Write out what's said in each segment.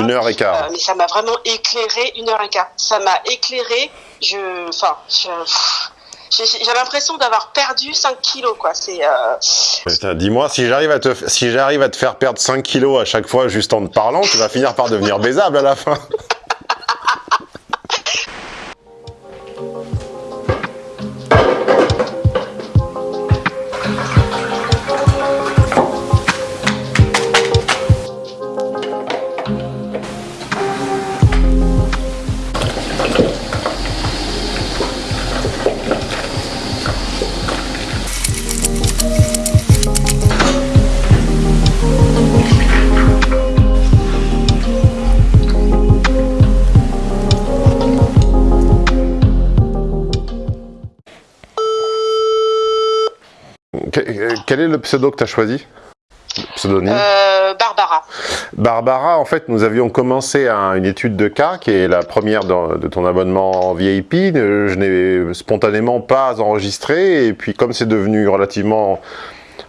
Une heure et quart. Euh, mais ça m'a vraiment éclairé une heure et quart. Ça m'a éclairé. Je, enfin, je, j'ai l'impression d'avoir perdu 5 kilos, quoi. C'est. Euh... Dis-moi, si j'arrive à te, si j'arrive à te faire perdre 5 kilos à chaque fois juste en te parlant, tu vas finir par devenir baisable à la fin. Quel est le pseudo que tu as choisi Pseudonyme euh, Barbara. Barbara, en fait, nous avions commencé une étude de cas, qui est la première de, ton abonnement VIP. Je n'ai spontanément pas enregistré, et puis comme c'est devenu relativement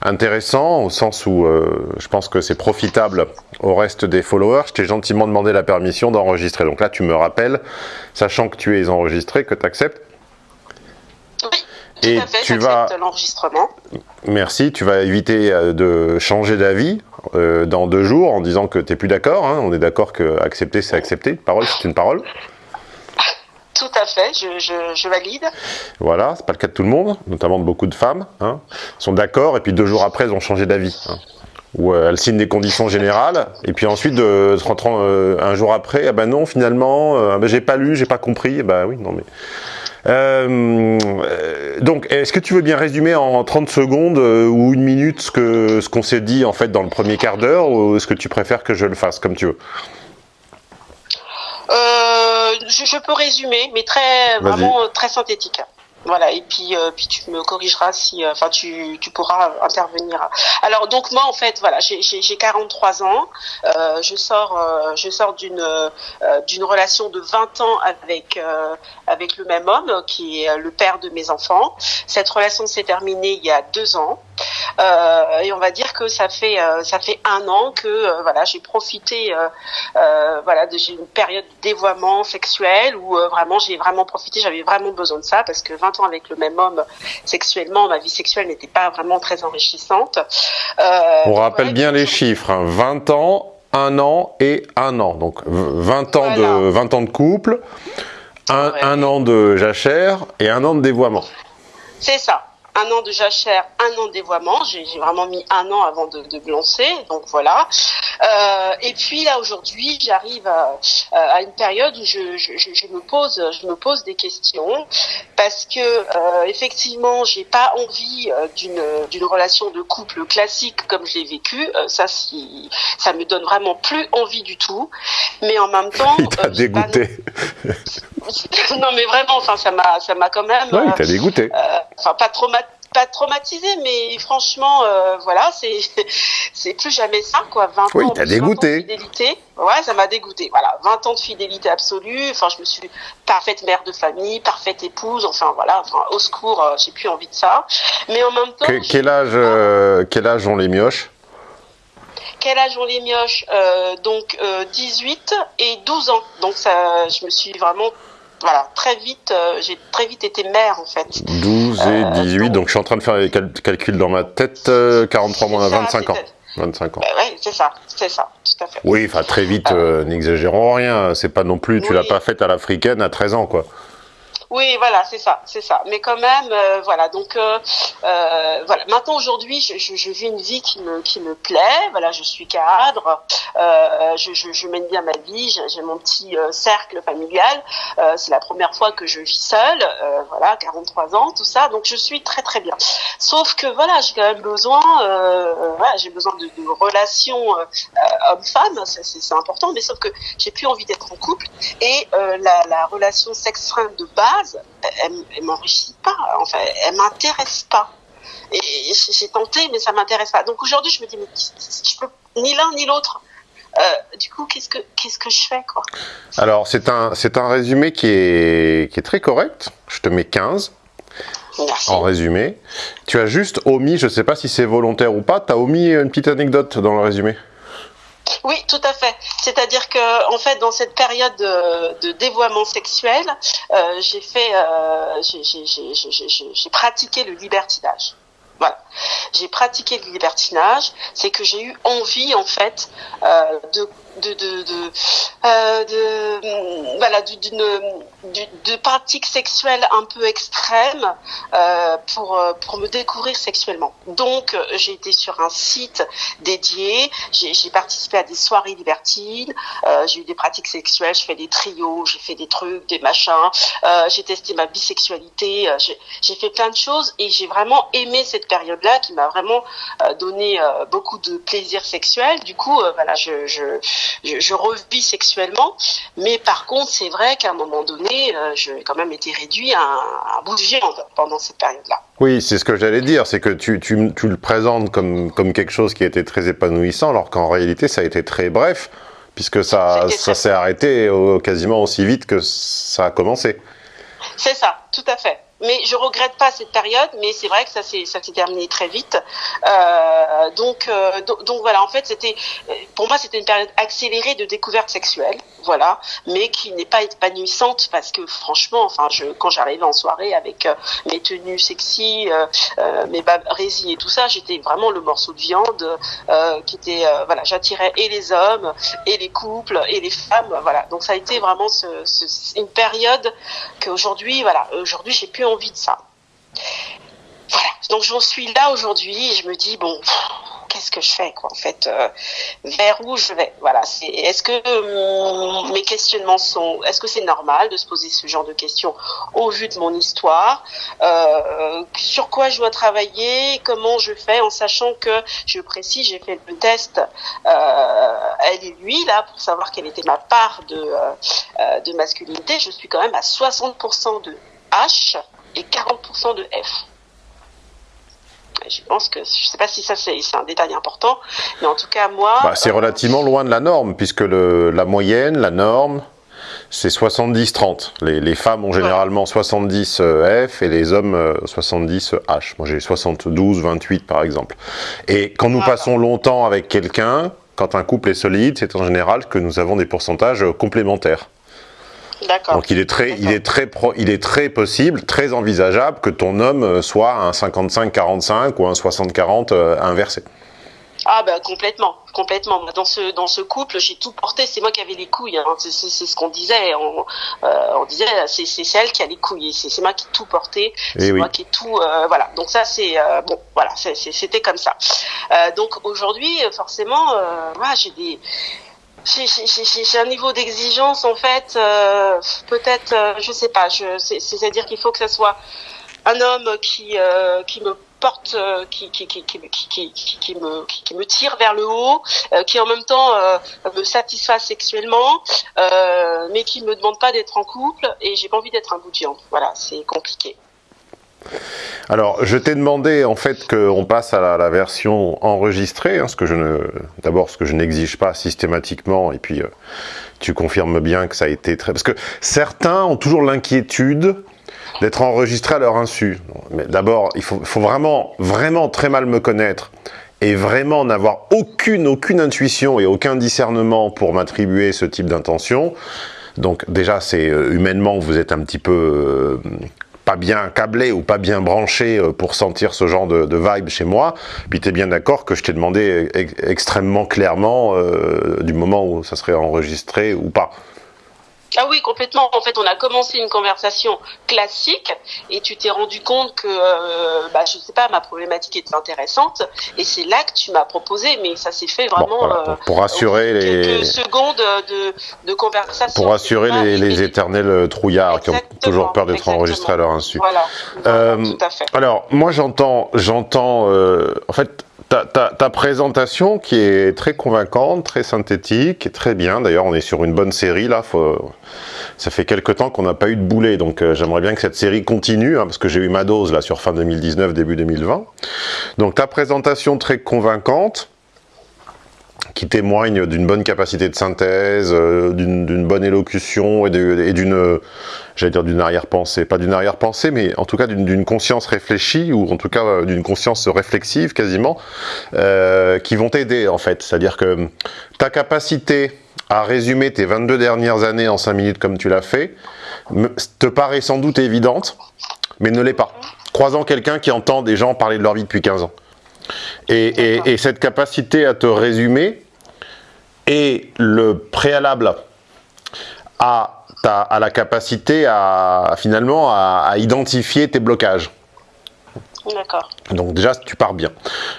intéressant, au sens où euh, je pense que c'est profitable au reste des followers, je t'ai gentiment demandé la permission d'enregistrer. Donc là, tu me rappelles, sachant que tu es enregistré, que tu acceptes et tu vas l'enregistrement. Merci, tu vas éviter euh, de changer d'avis euh, dans deux jours en disant que tu n'es plus d'accord. Hein. On est d'accord que accepter, c'est accepter. Parole, c'est une parole. Tout à fait, je, valide. Voilà, c'est pas le cas de tout le monde, notamment de beaucoup de femmes. Hein, sont d'accord et puis deux jours après, elles ont changé d'avis. Hein. Ou euh, elles signent des conditions générales et puis ensuite, rentrant un jour après, ah ben non, finalement, ah ben j'ai pas lu, j'ai pas compris. bah oui, non mais euh, donc, est-ce que tu veux bien résumer en 30 secondes euh, ou une minute ce que ce qu'on s'est dit en fait dans le premier quart d'heure ou est-ce que tu préfères que je le fasse comme tu veux? Euh, je, peux résumer, mais très vraiment très synthétique. Voilà, et puis, euh, puis tu me corrigeras si, euh, enfin, tu, tu pourras intervenir. Alors, donc moi, en fait, voilà, j'ai 43 ans, euh, je sors, euh, je sors d'une euh, d'une relation de 20 ans avec avec le même homme qui est le père de mes enfants. Cette relation s'est terminée il y a deux ans. Et on va dire que ça fait ça fait un an que voilà j'ai profité voilà j'ai une période de dévoiement sexuel où vraiment j'ai vraiment profité j'avais vraiment besoin de ça parce que 20 ans avec le même homme sexuellement ma vie sexuelle n'était pas vraiment très enrichissante. on rappelle bien les chiffres 20 hein. ans un an et un an. Donc 20 ans, de, 20 ans de couple, un, un an de jachère et un an de dévoiement. C'est ça un an de jachère, un an de dévoiement. J'ai vraiment mis un an avant de, de me lancer, donc voilà. Euh, et puis là aujourd'hui, j'arrive à, à, une période où je, je, je, me pose, je me pose des questions parce que euh, effectivement, j'ai pas envie euh, d'une d'une relation de couple classique comme je l'ai vécu. Euh, ça, si, ça me donne vraiment plus envie du tout. Mais en même temps, t'a dégoûté. non mais vraiment, enfin ça m'a ça m'a quand même. Ouais, il t'a dégoûté. Enfin pas pas traumatisé, mais franchement, euh, voilà, c'est c'est plus jamais ça, quoi. 20 oui, ans, t'as dégoûté. de fidélité. Ouais, ça m'a dégoûté. Voilà, 20 ans de fidélité absolue. Enfin, je me suis parfaite mère de famille, parfaite épouse. Enfin, voilà. Enfin, au secours, euh, j'ai plus envie de ça. Mais en même temps. quel âge, euh, quel âge ont les mioches? Quel âge ont les mioches? Donc 18 et 12 ans. Donc ça, je me suis vraiment voilà, très vite, euh, j'ai très vite été mère en fait. 12 et 18, euh, donc, je suis en train de faire les calculs dans ma tête, 43 mois, 25 ans. 25 ans. Bah oui, c'est ça, c'est ça, tout à fait. Oui, enfin très vite, euh, n'exagérons rien, c'est pas non plus, tu l'as pas faite à l'africaine à 13 ans quoi. Oui, voilà, c'est ça, c'est ça. Mais quand même, euh, voilà. Donc, euh, euh, voilà. Maintenant, aujourd'hui, je, vis une vie qui me qui me plaît. Voilà, je suis cadre. Je, mène bien ma vie. J'ai mon petit cercle familial. C'est la première fois que je vis seule. voilà, 43 ans, tout ça. Donc, je suis très très bien. Sauf que voilà, j'ai quand même besoin. voilà, j'ai besoin de, de relations homme-femme. C'est important. Mais sauf que j'ai plus envie d'être en couple. Et la, la relation sexe de base elle, elle m'enrichit pas, enfin, elle m'intéresse pas. Et j'ai tenté, mais ça m'intéresse pas. Donc aujourd'hui, je me dis, mais je peux ni l'un ni l'autre. Euh, du coup, qu'est-ce que qu'est-ce que je fais quoi? Alors, c'est un c'est un résumé qui est qui est très correct. Je te mets 15. Merci. En résumé, tu as juste omis, je sais pas si c'est volontaire ou pas, tu as omis une petite anecdote dans le résumé? Oui, tout à fait. C'est-à-dire que, en fait, dans cette période de, dévoiement sexuel, euh, j'ai fait, euh, j'ai pratiqué le libertinage. Voilà. J'ai pratiqué le libertinage, c'est que j'ai eu envie, en fait, euh, de de de euh, de voilà d'une de pratiques sexuelles un peu extrêmes euh, pour pour me découvrir sexuellement. Donc j'ai été sur un site dédié, j'ai participé à des soirées libertines, j'ai eu des pratiques sexuelles, je fais des trios, j'ai fait des trucs, des machins, j'ai testé ma bisexualité, j'ai fait plein de choses et j'ai vraiment aimé cette période-là qui m'a vraiment euh, donné beaucoup de plaisir sexuel. Du coup, voilà, je, je je, je revis sexuellement, mais par contre, c'est vrai qu'à un moment donné, euh, j'ai quand même été réduit à un, bout de viande pendant cette période-là. Oui, c'est ce que j'allais dire, c'est que tu, tu, tu, le présentes comme, comme quelque chose qui a été très épanouissant, alors qu'en réalité, ça a été très bref, puisque ça, ça s'est arrêté quasiment aussi vite que ça a commencé. C'est ça, tout à fait mais je regrette pas cette période, mais c'est vrai que ça s'est terminé très vite. Euh, donc, euh, donc, voilà, en fait, c'était pour moi c'était une période accélérée de découverte sexuelle, voilà, mais qui n'est pas épanouissante parce que franchement, enfin, quand j'arrivais en soirée avec euh, mes tenues sexy, mes résines et tout ça, j'étais vraiment le morceau de viande qui était voilà, j'attirais et les hommes et les couples et les femmes, voilà. Donc ça a été vraiment une période qu'aujourd'hui, voilà, aujourd'hui j'ai plus envie de ça. Voilà, donc j'en suis là aujourd'hui et je me dis, bon, qu'est-ce que je fais quoi en fait euh, vers où je vais? Voilà est-ce que euh, mes questionnements sont est-ce que c'est normal de se poser ce genre de questions au vu de mon histoire? Euh, sur quoi je dois travailler? Comment je fais en sachant que je précise j'ai fait le test elle et lui là pour savoir quelle était ma part de de masculinité. Je suis quand même à 60% de H et 40% de F. Je pense que, je sais pas si ça c'est un détail important, mais en tout cas moi... Bah, c'est euh, relativement loin de la norme, puisque le, la moyenne, la norme, c'est 70-30. Les, les, femmes ont généralement 70 euh, F et les hommes 70 euh, H. Moi j'ai 72-28 par exemple. Et quand nous passons longtemps avec quelqu'un, quand un couple est solide, c'est en général que nous avons des pourcentages complémentaires. Donc il est très, il est très, pro, il est très possible, très envisageable que ton homme euh, soit un 55-45 ou un 60-40 euh, inversé. Ah ben complètement, complètement. Dans ce dans ce couple, j'ai tout porté. C'est moi qui avais les couilles. Hein. C'est ce qu'on disait. On, euh, on disait c'est c'est elle qui a les couilles. C'est moi qui tout porté. Eh c'est moi qui ai tout. Euh, voilà. Donc ça c'est euh, bon. Voilà. C'était comme ça. Donc aujourd'hui, forcément, voilà, j'ai des j'ai un niveau d'exigence en fait, euh, peut-être, euh, je sais pas, c'est-à-dire qu'il faut que ça soit un homme qui euh, qui me porte, euh, qui qui, qui, qui, me, qui, me tire vers le haut, qui en même temps me satisfasse sexuellement, mais qui me demande pas d'être en couple et j'ai pas envie d'être un bout de viande. Voilà, c'est compliqué. Alors, je t'ai demandé en fait qu'on passe à la, version enregistrée, hein, ce que je ne, d'abord ce que je n'exige pas systématiquement, et puis euh, tu confirmes bien que ça a été très, parce que certains ont toujours l'inquiétude d'être enregistrés à leur insu. Mais d'abord, il faut, vraiment, vraiment très mal me connaître et vraiment n'avoir aucune, aucune intuition et aucun discernement pour m'attribuer ce type d'intention. Donc déjà, c'est euh, humainement, vous êtes un petit peu euh, pas bien câblé ou pas bien branché euh, pour sentir ce genre de, vibe chez moi. Puis tu es bien d'accord que je t'ai demandé extrêmement clairement euh, du moment où ça serait enregistré ou pas. Ah oui, complètement. En fait, on a commencé une conversation classique et tu t'es rendu compte que, euh, bah, je sais pas, ma problématique était intéressante et c'est là que tu m'as proposé, mais ça s'est fait vraiment euh, pour, assurer les secondes de, de, conversation. Pour assurer les, les, éternels trouillards qui ont toujours peur d'être enregistrés à leur insu. Voilà. Euh, tout à fait. Alors, moi, j'entends, j'entends, euh, en fait, ta, présentation qui est très convaincante, très synthétique, très bien. D'ailleurs, on est sur une bonne série là. Ça fait quelques temps qu'on n'a pas eu de boulet, donc euh, j'aimerais bien que cette série continue, hein, parce que j'ai eu ma dose là sur fin 2019, début 2020. Donc ta présentation très convaincante. Qui témoignent d'une bonne capacité de synthèse, euh, d'une bonne élocution et d'une, j'allais dire d'une arrière-pensée, pas d'une arrière-pensée, mais en tout cas d'une conscience réfléchie, ou en tout cas euh, d'une conscience réflexive quasiment, euh, qui vont t'aider en fait. C'est-à-dire que ta capacité à résumer tes 22 dernières années en 5 minutes comme tu l'as fait, te paraît sans doute évidente, mais ne l'est pas. Croisant quelqu'un qui entend des gens parler de leur vie depuis 15 ans. Et, cette capacité à te résumer est le préalable à, à la capacité à finalement à, identifier tes blocages. D'accord. Donc déjà, tu pars bien.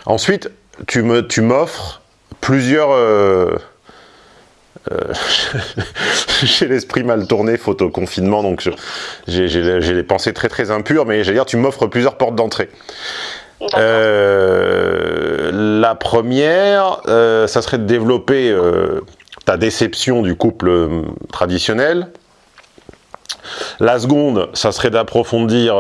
Ensuite, tu m'offres tu plusieurs... Euh, euh, j'ai l'esprit mal tourné, photo confinement, donc j'ai les pensées très très impures, mais j'allais dire, tu m'offres plusieurs portes d'entrée. Euh, la première, euh, ça serait de développer euh, ta déception du couple traditionnel. La seconde, ça serait d'approfondir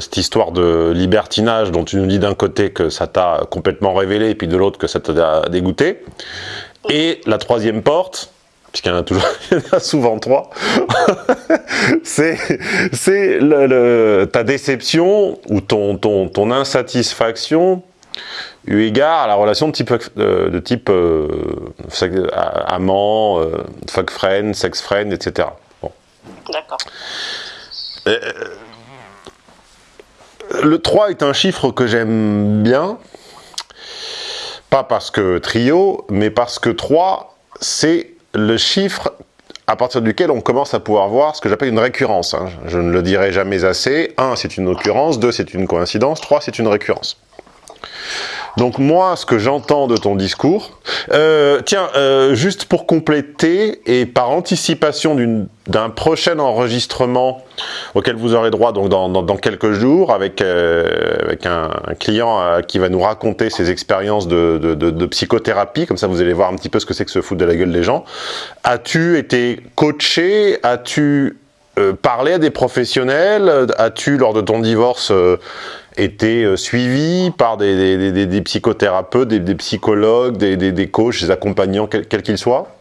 cette histoire de libertinage dont tu nous dis d'un côté que ça t'a complètement révélé et puis de l'autre que ça t'a dégoûté. Et la troisième porte, puisqu'il y en a toujours, souvent trois, c'est ta déception ou ton, ton, ton insatisfaction eu égard à la relation de type, euh, de type euh, amant, euh, fuck friend, sex friend, etc. Bon. D'accord. le 3 est un chiffre que j'aime bien, pas parce que trio, mais parce que 3, c'est le chiffre à partir duquel on commence à pouvoir voir ce que j'appelle une récurrence. Hein. Je ne le dirai jamais assez. 1, c'est une occurrence. 2, c'est une coïncidence. 3, c'est une récurrence. Donc moi, ce que j'entends de ton discours, euh, tiens, euh, juste pour compléter et par anticipation d'un prochain enregistrement auquel vous aurez droit donc dans, dans, quelques jours avec, euh, avec un, client qui va nous raconter ses expériences de, psychothérapie, comme ça vous allez voir un petit peu ce que c'est que se foutre de la gueule des gens. As-tu été coaché? As-tu parlé à des professionnels? As-tu, lors de ton divorce, été euh, suivi par des, psychothérapeutes, des, psychologues, des, coachs, des accompagnants, quels qu'ils soient?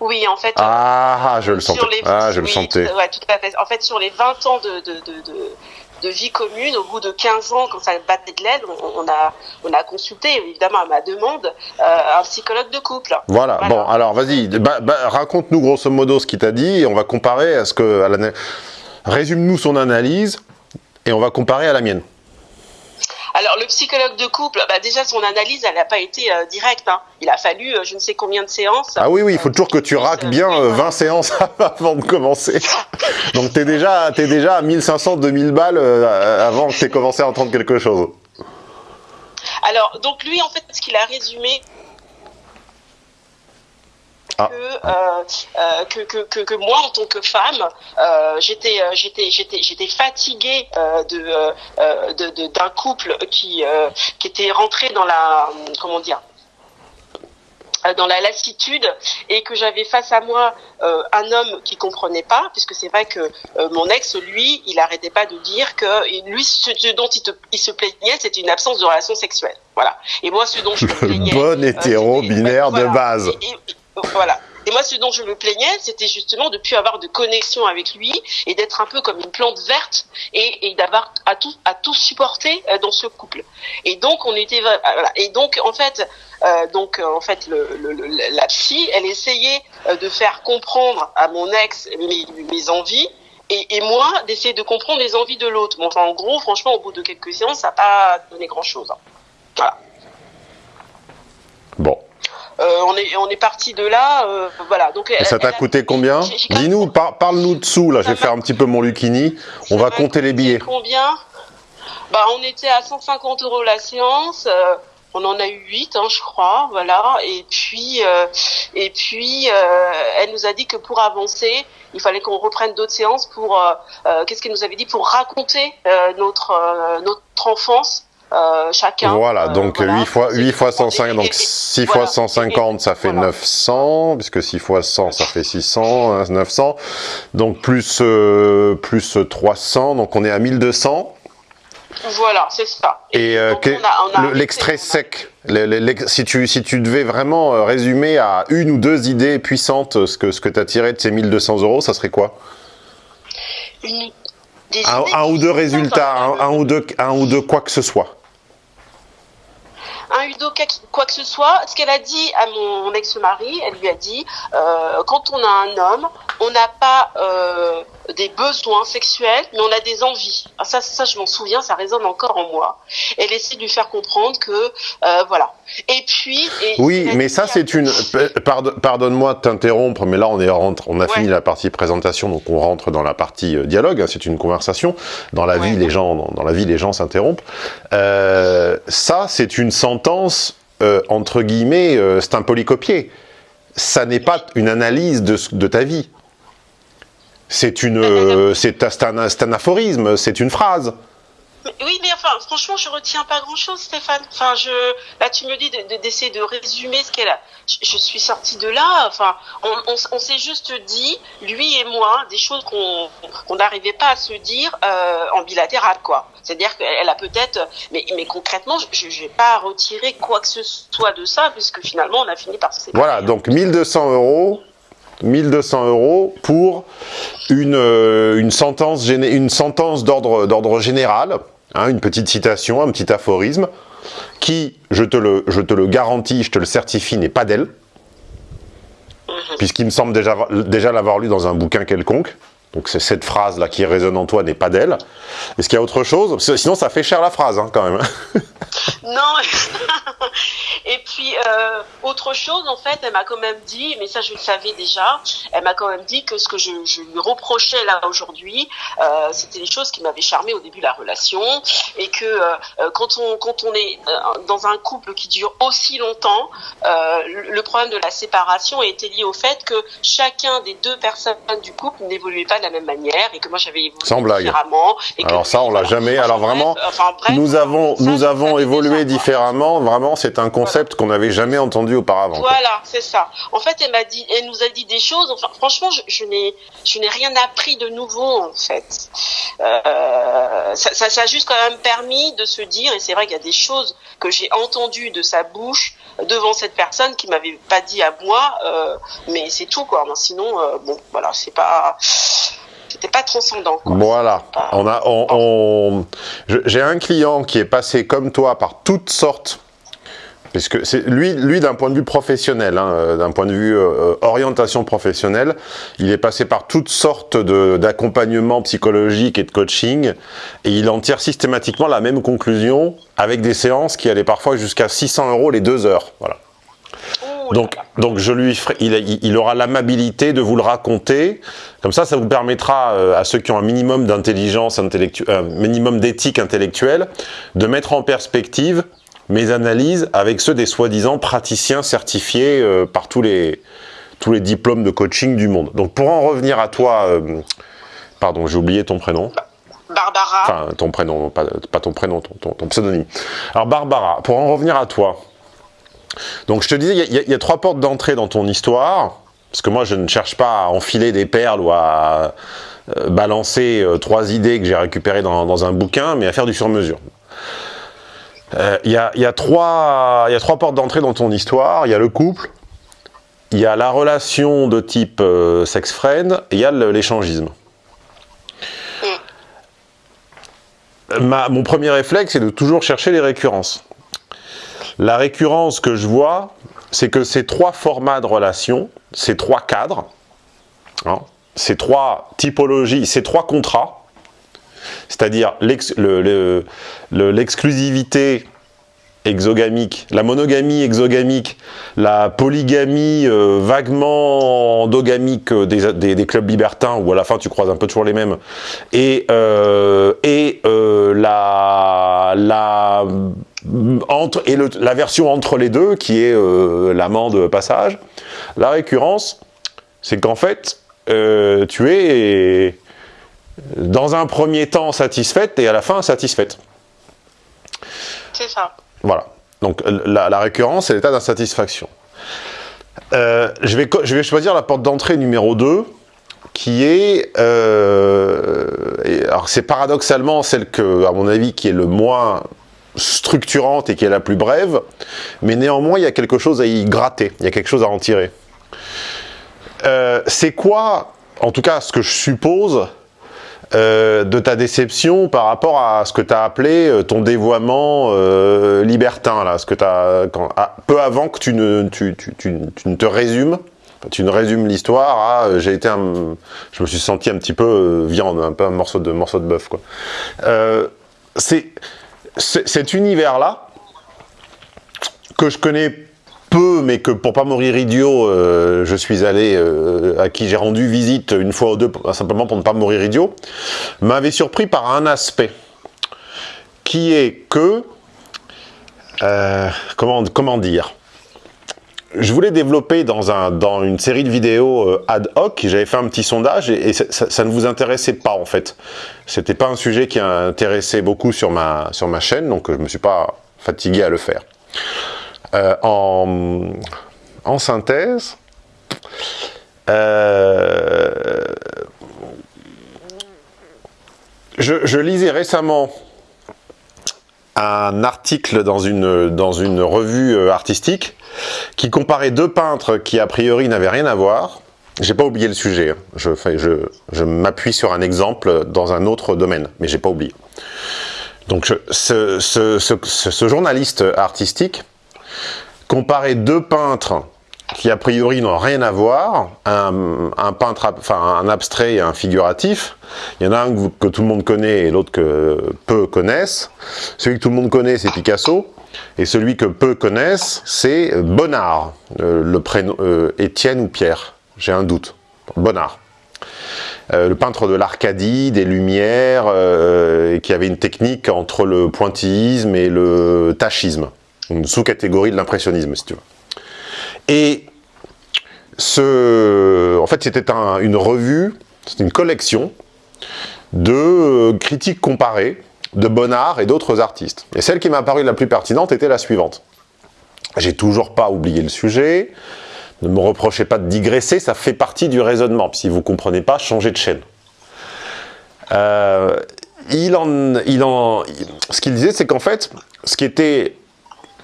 Oui, en fait. Ah, ah je le sentais. ah, je le sentais. Ouais, tout à fait. En fait, sur les 20 ans de, de, vie commune, au bout de 15 ans, quand ça battait de l'aide, on, a, on a consulté, évidemment, à ma demande, euh, un psychologue de couple. Voilà. Bon, alors, vas-y, bah, bah, raconte-nous grosso modo ce qu'il t'a dit et on va comparer à ce que. Résume-nous son analyse et on va comparer à la mienne. Alors le psychologue de couple, bah, déjà son analyse, elle n'a pas été euh, directe. Hein. Il a fallu euh, je ne sais combien de séances. Ah oui, oui, il faut toujours que tu raques bien 20 euh, séances avant de commencer. Donc tu es déjà, es déjà à 1500-2000 balles avant que tu aies commencé à entendre quelque chose. Alors, donc lui, en fait, ce qu'il a résumé, ah. Euh, euh, que, que, que, que, moi, en tant que femme, euh, j'étais j'étais j'étais j'étais fatiguée de d'un couple qui qui était rentré dans la comment dire dans la lassitude et que j'avais face à moi un homme qui comprenait pas puisque c'est vrai que mon ex lui il arrêtait pas de dire que lui ce, dont il, il, se plaignait c'était une absence de relation sexuelle voilà. Et moi ce dont je me plaignais bon hétéro binaire de base voilà. Et moi, ce dont je me plaignais, c'était justement de plus avoir de connexion avec lui et d'être un peu comme une plante verte et, d'avoir à tout à tout supporter euh, dans ce couple. Et donc, on était euh, voilà. Et donc, en fait, euh, donc en fait, la psy, elle essayait de faire comprendre à mon ex mes, envies. Et, moi, d'essayer de comprendre les envies de l'autre. Enfin, en gros, franchement, au bout de quelques séances, ça n'a pas donné grand-chose. Hein. Voilà. Bon. Euh, on est on est parti de là, euh, voilà. Donc Et ça t'a coûté combien Dis-nous, parle-nous dessous là. Je vais faire un petit peu mon Lucini. On va compter les billets. Combien Bah, on était à 150 euros la séance. Euh, on en a eu 8, hein, je crois, voilà. Et puis, et puis, elle nous a dit que pour avancer, il fallait qu'on reprenne d'autres séances pour, qu'est-ce qu'elle nous avait dit, pour raconter notre notre enfance euh, chacun. Voilà, euh, donc 8 fois 8 fois 150, donc 6 fois 150 ça fait 900 puisque 6 fois 100 ça fait 600, 900. Hein, donc plus euh, plus 300, donc on est à 1200. Voilà, c'est ça. Et, euh, l'extrait sec, si, tu, si tu devais vraiment euh, résumer à une ou deux idées puissantes euh, ce que, ce que tu as tiré de ces 1200 euros, ça serait quoi? Une- un, ou deux résultats, un, dans- un ou deux, un ou deux quoi que ce soit. Un Udo quoi que- ce soit, ce qu'elle a dit à mon ex-mari, elle lui a dit, euh, quand on a un homme, on n'a pas euh, des besoins sexuels, mais on a des envies. Ah, ça, ça, je m'en souviens, ça résonne encore en moi. Elle essaie de lui faire comprendre que, euh, voilà. Et puis... et Oui, mais ça c'est une... pardon- Pardonne-moi de t'interrompre, mais là on, est rentre, on a Ouais. fini la partie présentation, donc on rentre dans la partie euh, dialogue, hein, c'est une conversation. Dans la Ouais. vie, les gens, dans, dans la vie, les gens s'interrompent. Euh, ça, c'est une sentence, euh, entre guillemets, euh, c'est un polycopier. Ça n'est pas une analyse de ta vie. C'est une, euh, c'est un, un aphorisme, c'est une phrase. Oui, mais enfin, franchement, je retiens pas grand-chose, Stéphane. Enfin, je, là, tu me dis de- de- d'essayer de, résumer ce qu'elle a. Je, je suis sortie de là. Enfin, on, on, s- on s'est juste dit, lui et moi, des choses qu'on n'arrivait pas à se dire euh, en bilatéral, quoi. C'est-à-dire qu'elle a peut-être, mais, mais concrètement, je je n'ai pas retiré quoi que ce soit de ça, puisque finalement, on a fini par se séparer. Voilà, donc 1200 euros, 1200 euros pour une, euh, une sentence, géné- une sentence d'ordre d'ordre général, hein, une petite citation, un petit aphorisme, qui, je te le, je te le garantis, je te le certifie, n'est pas d'elle, puisqu'il me semble déjà, déjà l'avoir lu dans un bouquin quelconque. Donc c'est cette phrase-là qui résonne en toi n'est pas d'elle. Est-ce qu'il y a autre chose? Sinon ça fait cher la phrase hein, quand même. Non. Et puis euh, autre chose, en fait, elle m'a quand même dit, mais ça je le savais déjà, elle m'a quand même dit que ce que je, je lui reprochais là aujourd'hui, euh, c'était les choses qui m'avaient charmé au début de la relation, et que euh, quand on quand on est dans un couple qui dure aussi longtemps, le le problème de la séparation était lié au fait que chacun des deux personnes du couple n'évoluait pas de la même manière, et que moi j'avais évolué Sans blague. différemment. Alors ça, on l'a jamais. Alors vraiment, nous avons, nous avons évolué différemment. Vraiment, c'est un concept qu'on n'avait jamais entendu auparavant. Voilà, c'est ça. En fait, elle m'a dit, elle nous a dit des choses. Enfin, franchement, je, n'ai, je n'ai rien appris de nouveau en fait. Euh, ça, ça, ça a juste quand même permis de se dire, et c'est vrai qu'il y a des choses que j'ai entendues de sa bouche devant cette personne qui m'avait pas dit à moi, euh, mais c'est tout quoi. Sinon, euh, bon, voilà, c'est pas, c'était pas transcendant. Quoi. Voilà. pas- On a, on, on- je- j'ai un client qui est passé comme toi par toutes sortes. Parce que c'est lui, lui d'un point de vue professionnel, hein, euh, d'un point de vue euh, orientation professionnelle, il est passé par toutes sortes d'accompagnements psychologiques et de coaching, et il en tire systématiquement la même conclusion avec des séances qui allaient parfois jusqu'à 600 euros les deux heures. Voilà. Donc, là. donc je lui ferai, il, il- il aura l'amabilité de vous le raconter. Comme ça, ça vous permettra euh, à ceux qui ont un minimum d'intelligence intellectuelle, un minimum d'éthique intellectuelle, de mettre en perspective mes analyses avec ceux des soi-disant praticiens certifiés euh, par tous les tous les diplômes de coaching du monde. Donc, pour en revenir à toi, euh, pardon, j'ai oublié ton prénom. Barbara. Enfin, ton prénom, pas, pas ton prénom, ton, ton- ton pseudonyme. Alors, Barbara, pour en revenir à toi. Donc, je te disais, il y a- y, y trois portes d'entrée dans ton histoire. Parce que moi, je ne cherche pas à enfiler des perles ou à euh, balancer euh, trois idées que j'ai récupérées dans, dans un bouquin, mais à faire du sur-mesure. Euh, Il y, a, il y a trois il y a trois portes d'entrée dans ton histoire. Il y a le couple, il y a la relation de type sex-friend, et il y a l'échangisme. Ma- mon premier réflexe, c'est de toujours chercher les récurrences. La récurrence que je vois, c'est que ces trois formats de relations, ces trois cadres, hein, ces trois typologies, ces trois contrats, c'est-à-dire l'ex- le- le- le- l'exclusivité exogamique, la monogamie exogamique, la polygamie euh, vaguement endogamique euh, des, clubs libertins, où à la fin tu croises un peu toujours les mêmes, et, euh, la, entre, et le- la version entre les deux, qui est euh, l'amant de passage, la récurrence, c'est qu'en fait, euh, tu es dans un premier temps satisfaite et à la fin insatisfaite. C'est ça. Voilà. Donc la, la récurrence, c'est l'état d'insatisfaction. Euh, je, vais, je vais choisir la porte d'entrée numéro 2, qui est, euh, alors c'est paradoxalement celle que, à mon avis, qui est le moins structurante et qui est la plus brève, mais néanmoins il y a quelque chose à y gratter, il y a quelque chose à en tirer. Euh, c'est quoi, en tout cas ce que je suppose, euh, de ta déception par rapport à ce que tu as appelé euh, ton dévoiement libertin, là, ce que peu avant que tu ne, tu, ne te résumes, tu ne résumes l'histoire à été un, je me suis senti un petit peu viande, un peu un morceau de, morceau de bœuf. Cet univers-là, que je connais peu, mais que pour pas mourir idiot, euh, je suis allé, euh, à qui j'ai rendu visite une fois ou deux, simplement pour ne pas mourir idiot, m'avait surpris par un aspect, qui est que, euh, comment, comment dire, je voulais développer dans, un, dans une série de vidéos euh, ad hoc, j'avais fait un petit sondage et, ça, ne vous intéressait pas en fait. C'était pas un sujet qui intéressait beaucoup sur ma, sur ma chaîne, donc je me suis pas fatigué à le faire. Euh, en, synthèse, euh, je lisais récemment un article dans une, revue euh, artistique qui comparait deux peintres qui a priori n'avaient rien à voir. J'ai pas oublié le sujet, hein. je, m'appuie sur un exemple dans un autre domaine, mais j'ai pas oublié. Donc ce, journaliste artistique comparait deux peintres qui a priori n'ont rien à voir, un, peintre, enfin un abstrait et un figuratif. Il y en a un que, tout le monde connaît et l'autre que peu connaissent. Celui que tout le monde connaît, c'est Picasso. Et celui que peu connaissent, c'est Bonnard. Euh, le prénom euh, Étienne ou Pierre, j'ai un doute. Bonnard. Euh, le peintre de l'Arcadie, des Lumières, qui avait une technique entre le pointillisme et le tachisme, une sous-catégorie de l'impressionnisme, si tu veux. Et ce, en fait, c'était une revue, c'était une collection de euh, critiques comparées de Bonnard et d'autres artistes. Et celle qui m'a paru la plus pertinente était la suivante. J'ai toujours pas oublié le sujet, ne me reprochez pas de digresser, ça fait partie du raisonnement. Si vous comprenez pas, changez de chaîne. Euh, il en, il en, ce qu'il disait, c'est qu'en fait, ce qui était,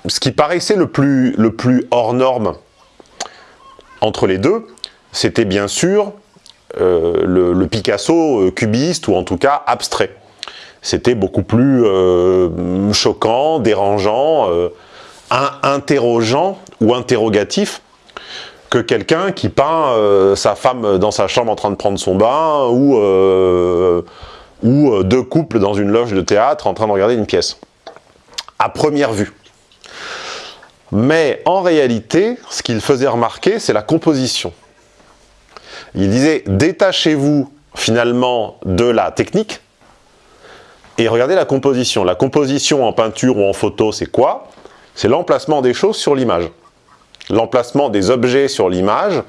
ce qui paraissait le plus, le plus hors norme entre les deux, c'était bien sûr euh, le, Picasso euh, cubiste, ou en tout cas abstrait. C'était beaucoup plus euh, choquant, dérangeant, interrogeant ou interrogatif que quelqu'un qui peint sa femme dans sa chambre en train de prendre son bain ou, ou deux couples dans une loge de théâtre en train de regarder une pièce. À première vue. Mais en réalité, ce qu'il faisait remarquer, c'est la composition. Il disait, détachez-vous finalement de la technique et regardez la composition. La composition en peinture ou en photo, c'est quoi? C'est l'emplacement des choses sur l'image. L'emplacement des objets sur l'image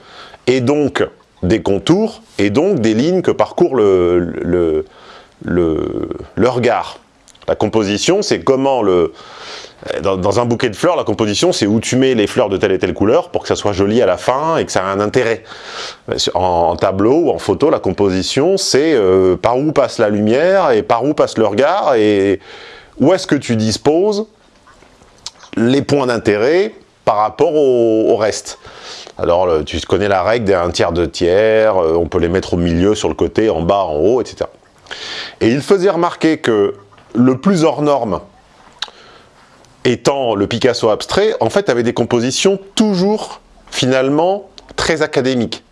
et donc des contours et donc des lignes que parcourt le, regard. La composition, c'est comment le, euh, dans, un bouquet de fleurs, la composition, c'est où tu mets les fleurs de telle et telle couleur pour que ça soit joli à la fin et que ça ait un intérêt. Euh, en, tableau ou en photo, la composition, c'est euh, par où passe la lumière et par où passe le regard et où est-ce que tu disposes les points d'intérêt par rapport au, reste. Alors, tu connais la règle d'un tiers, de tiers, on peut les mettre au milieu, sur le côté, en bas, en haut, etc. Et il faisait remarquer que le plus hors norme, étant le Picasso abstrait, en fait avait des compositions toujours, finalement, très académiques.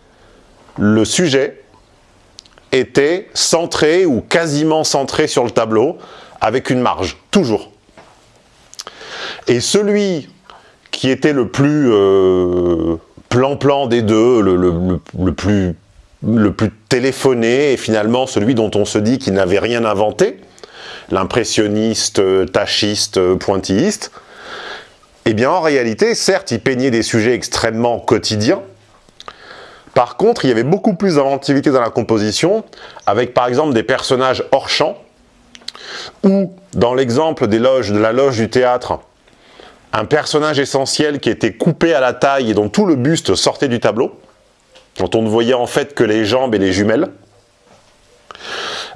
Le sujet était centré ou quasiment centré sur le tableau, avec une marge, toujours. Et celui qui était le plus euh, plan-plan des deux, le, plus, le plus téléphoné, et finalement celui dont on se dit qu'il n'avait rien inventé, l'impressionniste, tachiste, pointilliste, eh bien en réalité, certes, il peignait des sujets extrêmement quotidiens, par contre, il y avait beaucoup plus d'inventivité dans la composition, avec par exemple des personnages hors champ, ou dans l'exemple des loges, de la loge du théâtre, un personnage essentiel qui était coupé à la taille et dont tout le buste sortait du tableau, dont on ne voyait en fait que les jambes et les jumelles.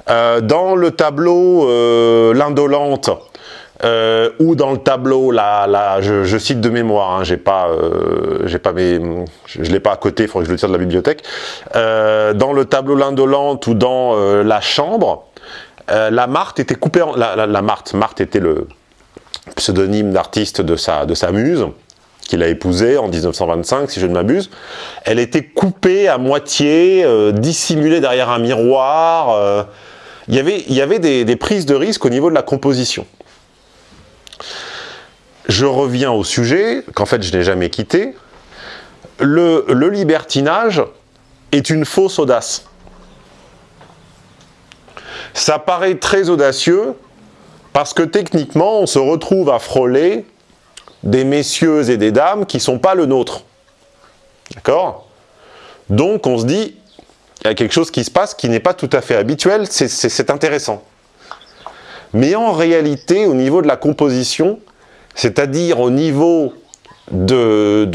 Euh, dans le tableau euh, l'indolente, euh, ou dans le tableau, là, je, cite de mémoire, hein, j'ai pas, j'ai pas mes, je, l'ai pas à côté, il faudrait que je le tire de la bibliothèque. dans le tableau l'indolente ou dans la chambre, la Marthe était coupée la, la, Marthe, Marthe était le pseudonyme d'artiste de sa, de sa muse qu'il a épousée en 1925, si je ne m'abuse, elle était coupée à moitié, dissimulée derrière un miroir, il y avait, des, prises de risque au niveau de la composition. Je reviens au sujet, qu'en fait je n'ai jamais quitté. Le, le libertinage est une fausse audace. Ça paraît très audacieux parce que techniquement, on se retrouve à frôler des messieurs et des dames qui ne sont pas le nôtre. D'accord? Donc on se dit, il y a quelque chose qui se passe qui n'est pas tout à fait habituel, c'est intéressant. Mais en réalité, au niveau de la composition, c'est-à-dire au niveau de,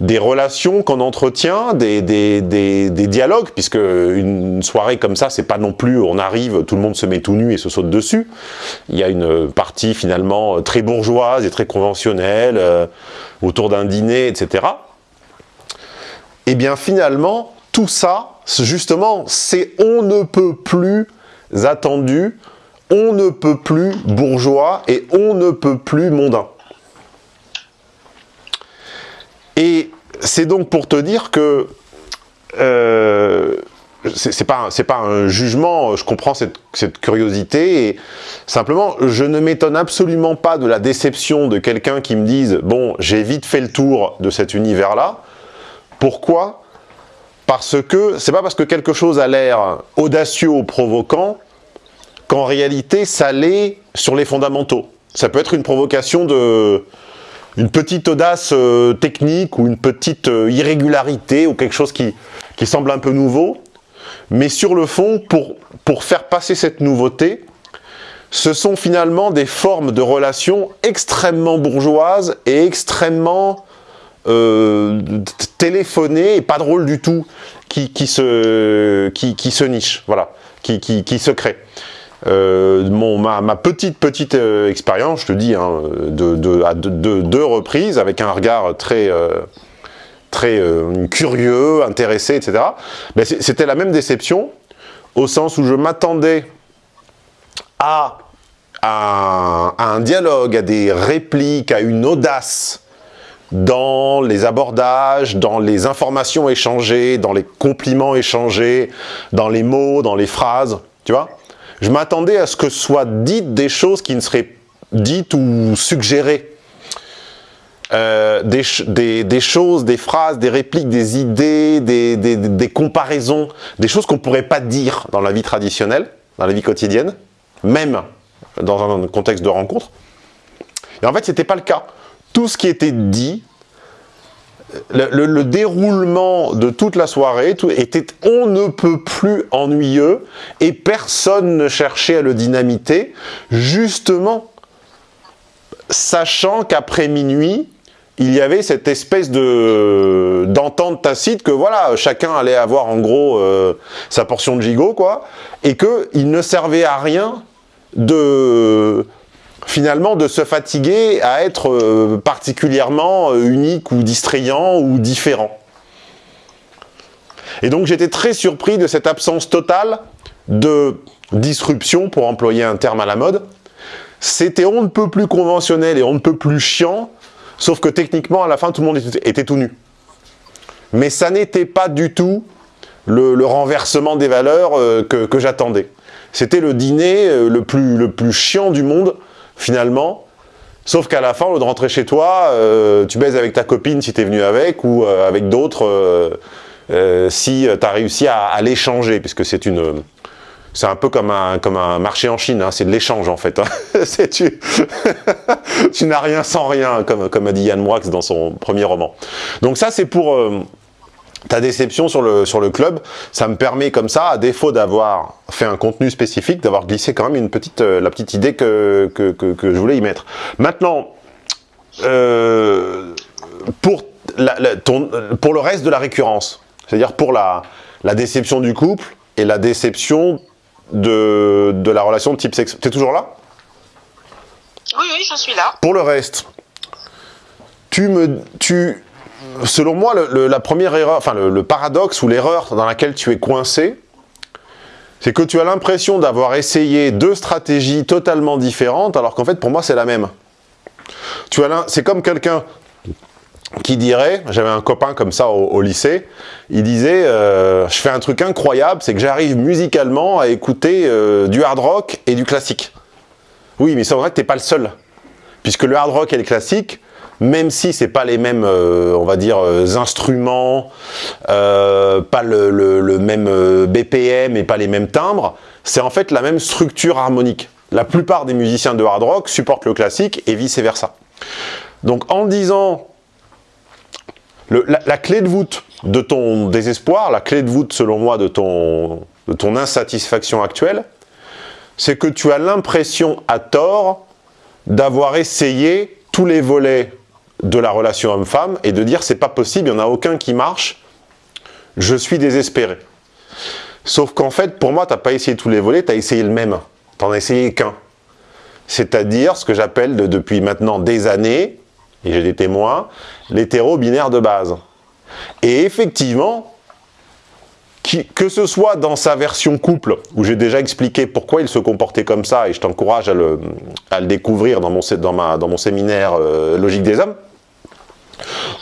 des relations qu'on entretient, des, des, dialogues, puisque une soirée comme ça, c'est pas non plus on arrive, tout le monde se met tout nu et se saute dessus. Il y a une partie finalement très bourgeoise et très conventionnelle, euh, autour d'un dîner, etc. Et eh bien finalement, tout ça, justement, c'est on ne peut plus attendu, on ne peut plus bourgeois et on ne peut plus mondain. Et c'est donc pour te dire que euh, c'est pas, un jugement, je comprends cette, cette curiosité, et simplement, je ne m'étonne absolument pas de la déception de quelqu'un qui me dise « bon, j'ai vite fait le tour de cet univers-là », pourquoi? Parce que, c'est pas parce que quelque chose a l'air audacieux ou provoquant, qu'en réalité, ça l'est sur les fondamentaux. Ça peut être une provocation de une petite audace euh, technique ou une petite euh, irrégularité ou quelque chose qui, semble un peu nouveau. Mais sur le fond, pour, pour faire passer cette nouveauté, ce sont finalement des formes de relations extrêmement bourgeoises et extrêmement euh, téléphoner et pas drôle du tout qui, qui, se, qui, qui se niche, voilà, qui, qui, qui se crée. Euh, mon, ma, ma, petite petite euh, expérience, je te dis, hein, de, de, à deux reprises, avec un regard très, euh, très curieux, intéressé, etc. Ben C'était la même déception, au sens où je m'attendais à, à, à, un dialogue, à des répliques, à une audace, dans les abordages, dans les informations échangées, dans les compliments échangés, dans les mots, dans les phrases, tu vois Je m'attendais à ce que soient dites des choses qui ne seraient dites ou suggérées. Euh, des, choses, des phrases, des répliques, des idées, des, des comparaisons, des choses qu'on ne pourrait pas dire dans la vie traditionnelle, dans la vie quotidienne, même dans un contexte de rencontre. Et en fait, ce n'était pas le cas tout ce qui était dit, le, déroulement de toute la soirée était on ne peut plus ennuyeux et personne ne cherchait à le dynamiter, justement sachant qu'après minuit, il y avait cette espèce de d'entente tacite que voilà, chacun allait avoir en gros euh, sa portion de gigot, quoi, et qu'il ne servait à rien de finalement de se fatiguer à être euh, particulièrement euh, unique ou distrayant ou différent. Et donc j'étais très surpris de cette absence totale de disruption, pour employer un terme à la mode. C'était on ne peut plus conventionnel et on ne peut plus chiant, sauf que techniquement à la fin tout le monde était, tout nu. Mais ça n'était pas du tout le, renversement des valeurs euh, que, j'attendais. C'était le dîner le plus chiant du monde, finalement. Sauf qu'à la fin, au lieu de rentrer chez toi, euh, tu baises avec ta copine si tu es venu avec, ou euh, avec d'autres euh, si tu as réussi à, l'échanger, puisque c'est une... C'est un peu comme un, comme un marché en Chine, hein, c'est de l'échange en fait. Hein. tu, tu n'as rien sans rien, comme, comme a dit Yann Moix dans son premier roman. Donc ça c'est pour ta déception sur le, sur le club, ça me permet comme ça, à défaut d'avoir fait un contenu spécifique, d'avoir glissé quand même une petite, euh, la petite idée que, que, que, je voulais y mettre. Maintenant, euh, pour pour le reste de la récurrence. C'est-à-dire pour la, la déception du couple et la déception de, de la relation de type sexe. T'es toujours là? Oui, oui, je suis là. Pour le reste, tu me, tu, selon moi, le, la le, paradoxe ou l'erreur dans laquelle tu es coincé, c'est que tu as l'impression d'avoir essayé deux stratégies totalement différentes, alors qu'en fait, pour moi, c'est la même. Tu C'est comme quelqu'un qui dirait, j'avais un copain comme ça au, lycée, il disait euh, je fais un truc incroyable, c'est que j'arrive musicalement à écouter euh, du hard rock et du classique. Oui, mais c'est vrai que t'es pas le seul. Puisque le hard rock et le classique, même si c'est pas les mêmes, euh, on va dire, instruments, pas le, même BPM et pas les mêmes timbres, c'est en fait la même structure harmonique. La plupart des musiciens de hard rock supportent le classique et vice versa. Donc en disant la, clé de voûte de ton désespoir, la clé de voûte selon moi de ton insatisfaction actuelle, c'est que tu as l'impression à tort d'avoir essayé tous les volets de la relation homme-femme et de dire c'est pas possible, il n'y en a aucun qui marche, je suis désespéré. Sauf qu'en fait, pour moi, tu n'as pas essayé tous les volets, tu as essayé le même. Tu n'en as essayé qu'un. C'est-à-dire ce que j'appelle depuis maintenant des années, et j'ai des témoins, l'hétéro-binaire de base. Et effectivement, que ce soit dans sa version couple, où j'ai déjà expliqué pourquoi il se comportait comme ça, et je t'encourage à le, découvrir dans mon, séminaire euh, Logique des hommes,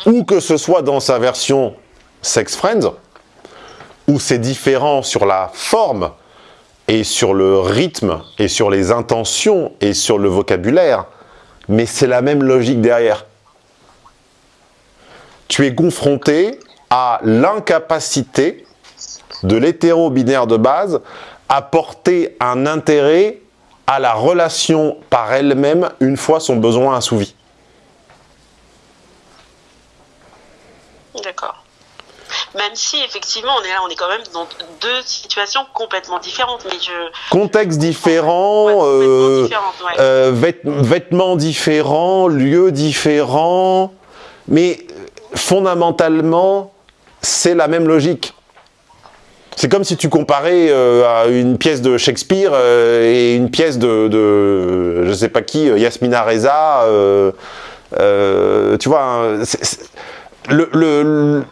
ou que ce soit dans sa version Sex Friends, où c'est différent sur la forme, et sur le rythme, et sur les intentions, et sur le vocabulaire, mais c'est la même logique derrière tu es confronté à l'incapacité de l'hétéro-binaire de base à porter un intérêt à la relation par elle-même une fois son besoin assouvi. D'accord. Même si effectivement on est là, on est quand même dans deux situations complètement différentes, mais je... Contexte différent, euh, euh, vêtements différents, lieux différents, mais fondamentalement, c'est la même logique. C'est comme si tu comparais euh, à une pièce de Shakespeare et une pièce de, de, je sais pas qui, Yasmina Reza. tu vois, hein, le,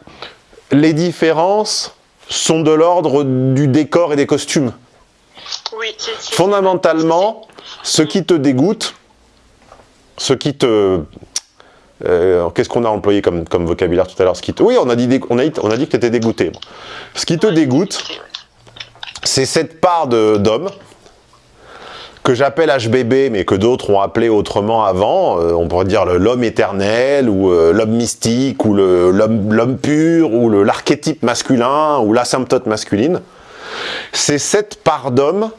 les différences sont de l'ordre du décor et des costumes. Oui, Fondamentalement, ce qui te dégoûte, ce qui te euh, Qu'est-ce qu'on a employé comme, comme vocabulaire tout à l'heure Oui, on a, dit, on, a, on a dit que tu étais dégoûté. Ce qui te dégoûte, c'est cette part d'homme que j'appelle HBB, mais que d'autres ont appelé autrement avant, euh, on pourrait dire l'homme éternel, ou euh, l'homme mystique, ou l'homme pur, ou l'archétype masculin, ou l'asymptote masculine. C'est cette part d'homme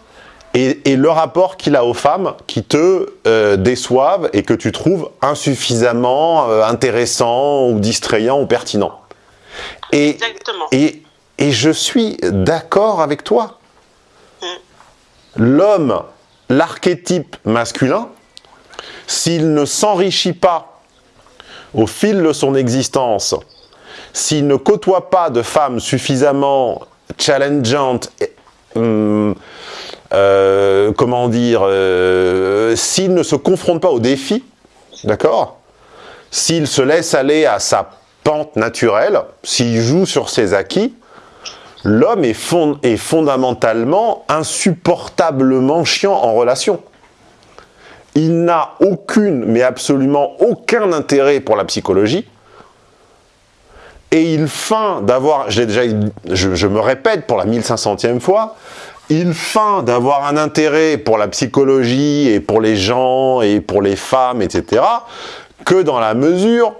et, le rapport qu'il a aux femmes qui te euh, déçoivent et que tu trouves insuffisamment intéressant ou distrayant ou pertinent. Et, Exactement. Et, et je suis d'accord avec toi. Mm. L'homme, l'archétype masculin, s'il ne s'enrichit pas au fil de son existence, s'il ne côtoie pas de femmes suffisamment challengeantes, hum, euh, comment dire, euh, s'il ne se confronte pas au défi, d'accord? S'il se laisse aller à sa pente naturelle, s'il joue sur ses acquis, l'homme est, fondamentalement insupportablement chiant en relation. Il n'a aucune, mais absolument aucun intérêt pour la psychologie, et il feint d'avoir, déjà, je, je, me répète pour la 1500e fois, il feint d'avoir un intérêt pour la psychologie et pour les gens et pour les femmes, etc., que dans la mesure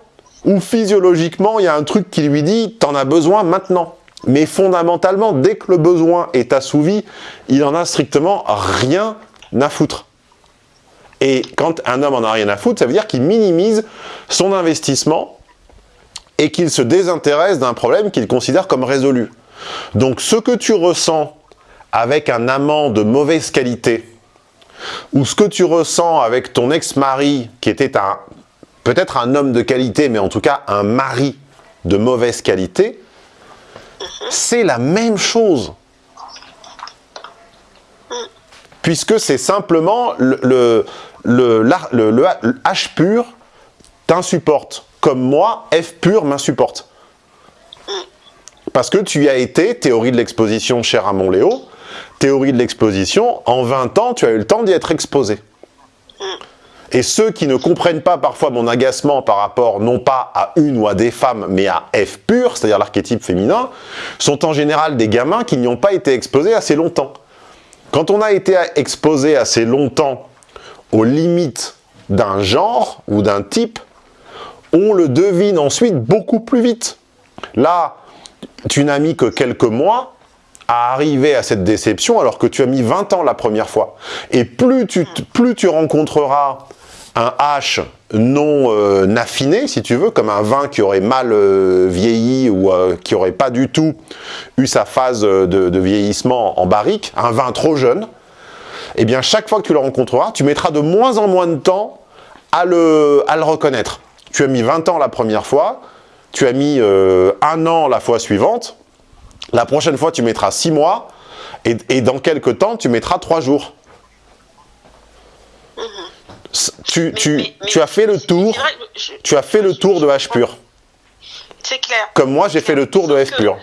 où physiologiquement, il y a un truc qui lui dit « t'en as besoin maintenant ». Mais fondamentalement, dès que le besoin est assouvi, il en a strictement rien à foutre. Et quand un homme en a rien à foutre, ça veut dire qu'il minimise son investissement et qu'il se désintéresse d'un problème qu'il considère comme résolu. Donc ce que tu ressens avec un amant de mauvaise qualité, ou ce que tu ressens avec ton ex-mari, qui était peut-être un homme de qualité, mais en tout cas un mari de mauvaise qualité, c'est la même chose. Puisque c'est simplement le, H pur t'insupporte, comme moi, F pur m'insupporte. Parce que tu y as été, théorie de l'exposition cher à Léo, théorie de l'exposition, en 20 ans, tu as eu le temps d'y être exposé. Et ceux qui ne comprennent pas parfois mon agacement par rapport non pas à une ou à des femmes, mais à F pur, c'est-à-dire l'archétype féminin, sont en général des gamins qui n'y ont pas été exposés assez longtemps. Quand on a été exposé assez longtemps aux limites d'un genre ou d'un type, on le devine ensuite beaucoup plus vite. Là, tu n'as mis que quelques mois à arriver à cette déception alors que tu as mis 20 ans la première fois. Et plus tu, plus tu rencontreras un H non euh, affiné, si tu veux, comme un vin qui aurait mal euh, vieilli ou euh, qui aurait pas du tout eu sa phase de, vieillissement en barrique, un vin trop jeune, eh bien chaque fois que tu le rencontreras, tu mettras de moins en moins de temps à le, reconnaître. Tu as mis 20 ans la première fois, tu as mis un an la fois suivante, la prochaine fois tu mettras 6 mois, et, dans quelques temps tu mettras 3 jours tu, tu, tu as fait le tour, tu as fait le tour de H pur. C'est clair. Comme moi, j'ai fait le tour de F pur.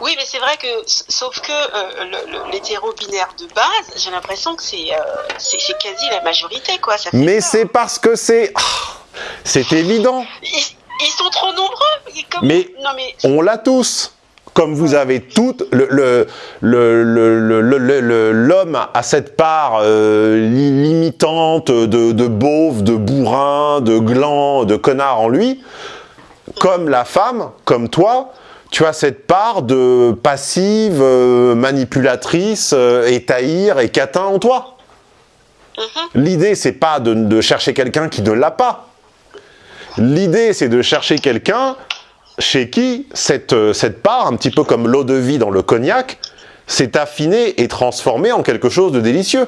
Oui, mais c'est vrai que, sauf que euh, l'hétéro-binaire de base, j'ai l'impression que c'est euh, quasi la majorité, quoi. mais c'est parce que c'est... Ah, c'est évident. Ils, sont trop nombreux. mais, non, mais on l'a tous comme vous avez tout, l'homme le, a cette part euh, limitante de, de beauf, de bourrin, de gland, de connard en lui, comme la femme, comme toi, tu as cette part de passive, euh, manipulatrice, euh, étahir et catin en toi. Mm-hmm. L'idée, c'est pas de, de chercher quelqu'un qui ne l'a pas. L'idée, c'est de chercher quelqu'un chez qui cette, euh, cette part, un petit peu comme l'eau de vie dans le cognac, s'est affinée et transformée en quelque chose de délicieux.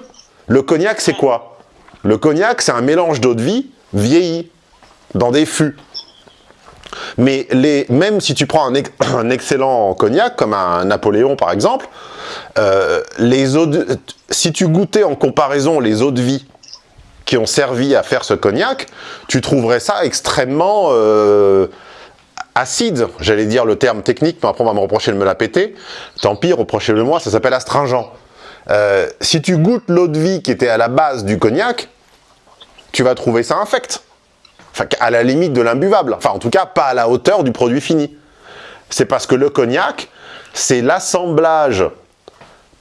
Le cognac, c'est quoi? Le cognac, c'est un mélange d'eau de vie vieillie, dans des fûts. Mais les, même si tu prends un, excellent cognac, comme un Napoléon par exemple, euh, si tu goûtais en comparaison les eaux de vie qui ont servi à faire ce cognac, tu trouverais ça extrêmement... Euh, acide, j'allais dire le terme technique, mais après on va me reprocher de me la péter, tant pis, reprochez-le moi, ça s'appelle astringent. Euh, si tu goûtes l'eau de vie qui était à la base du cognac, tu vas trouver ça infect. Enfin, à la limite de l'imbuvable. Enfin, en tout cas, pas à la hauteur du produit fini. C'est parce que le cognac, c'est l'assemblage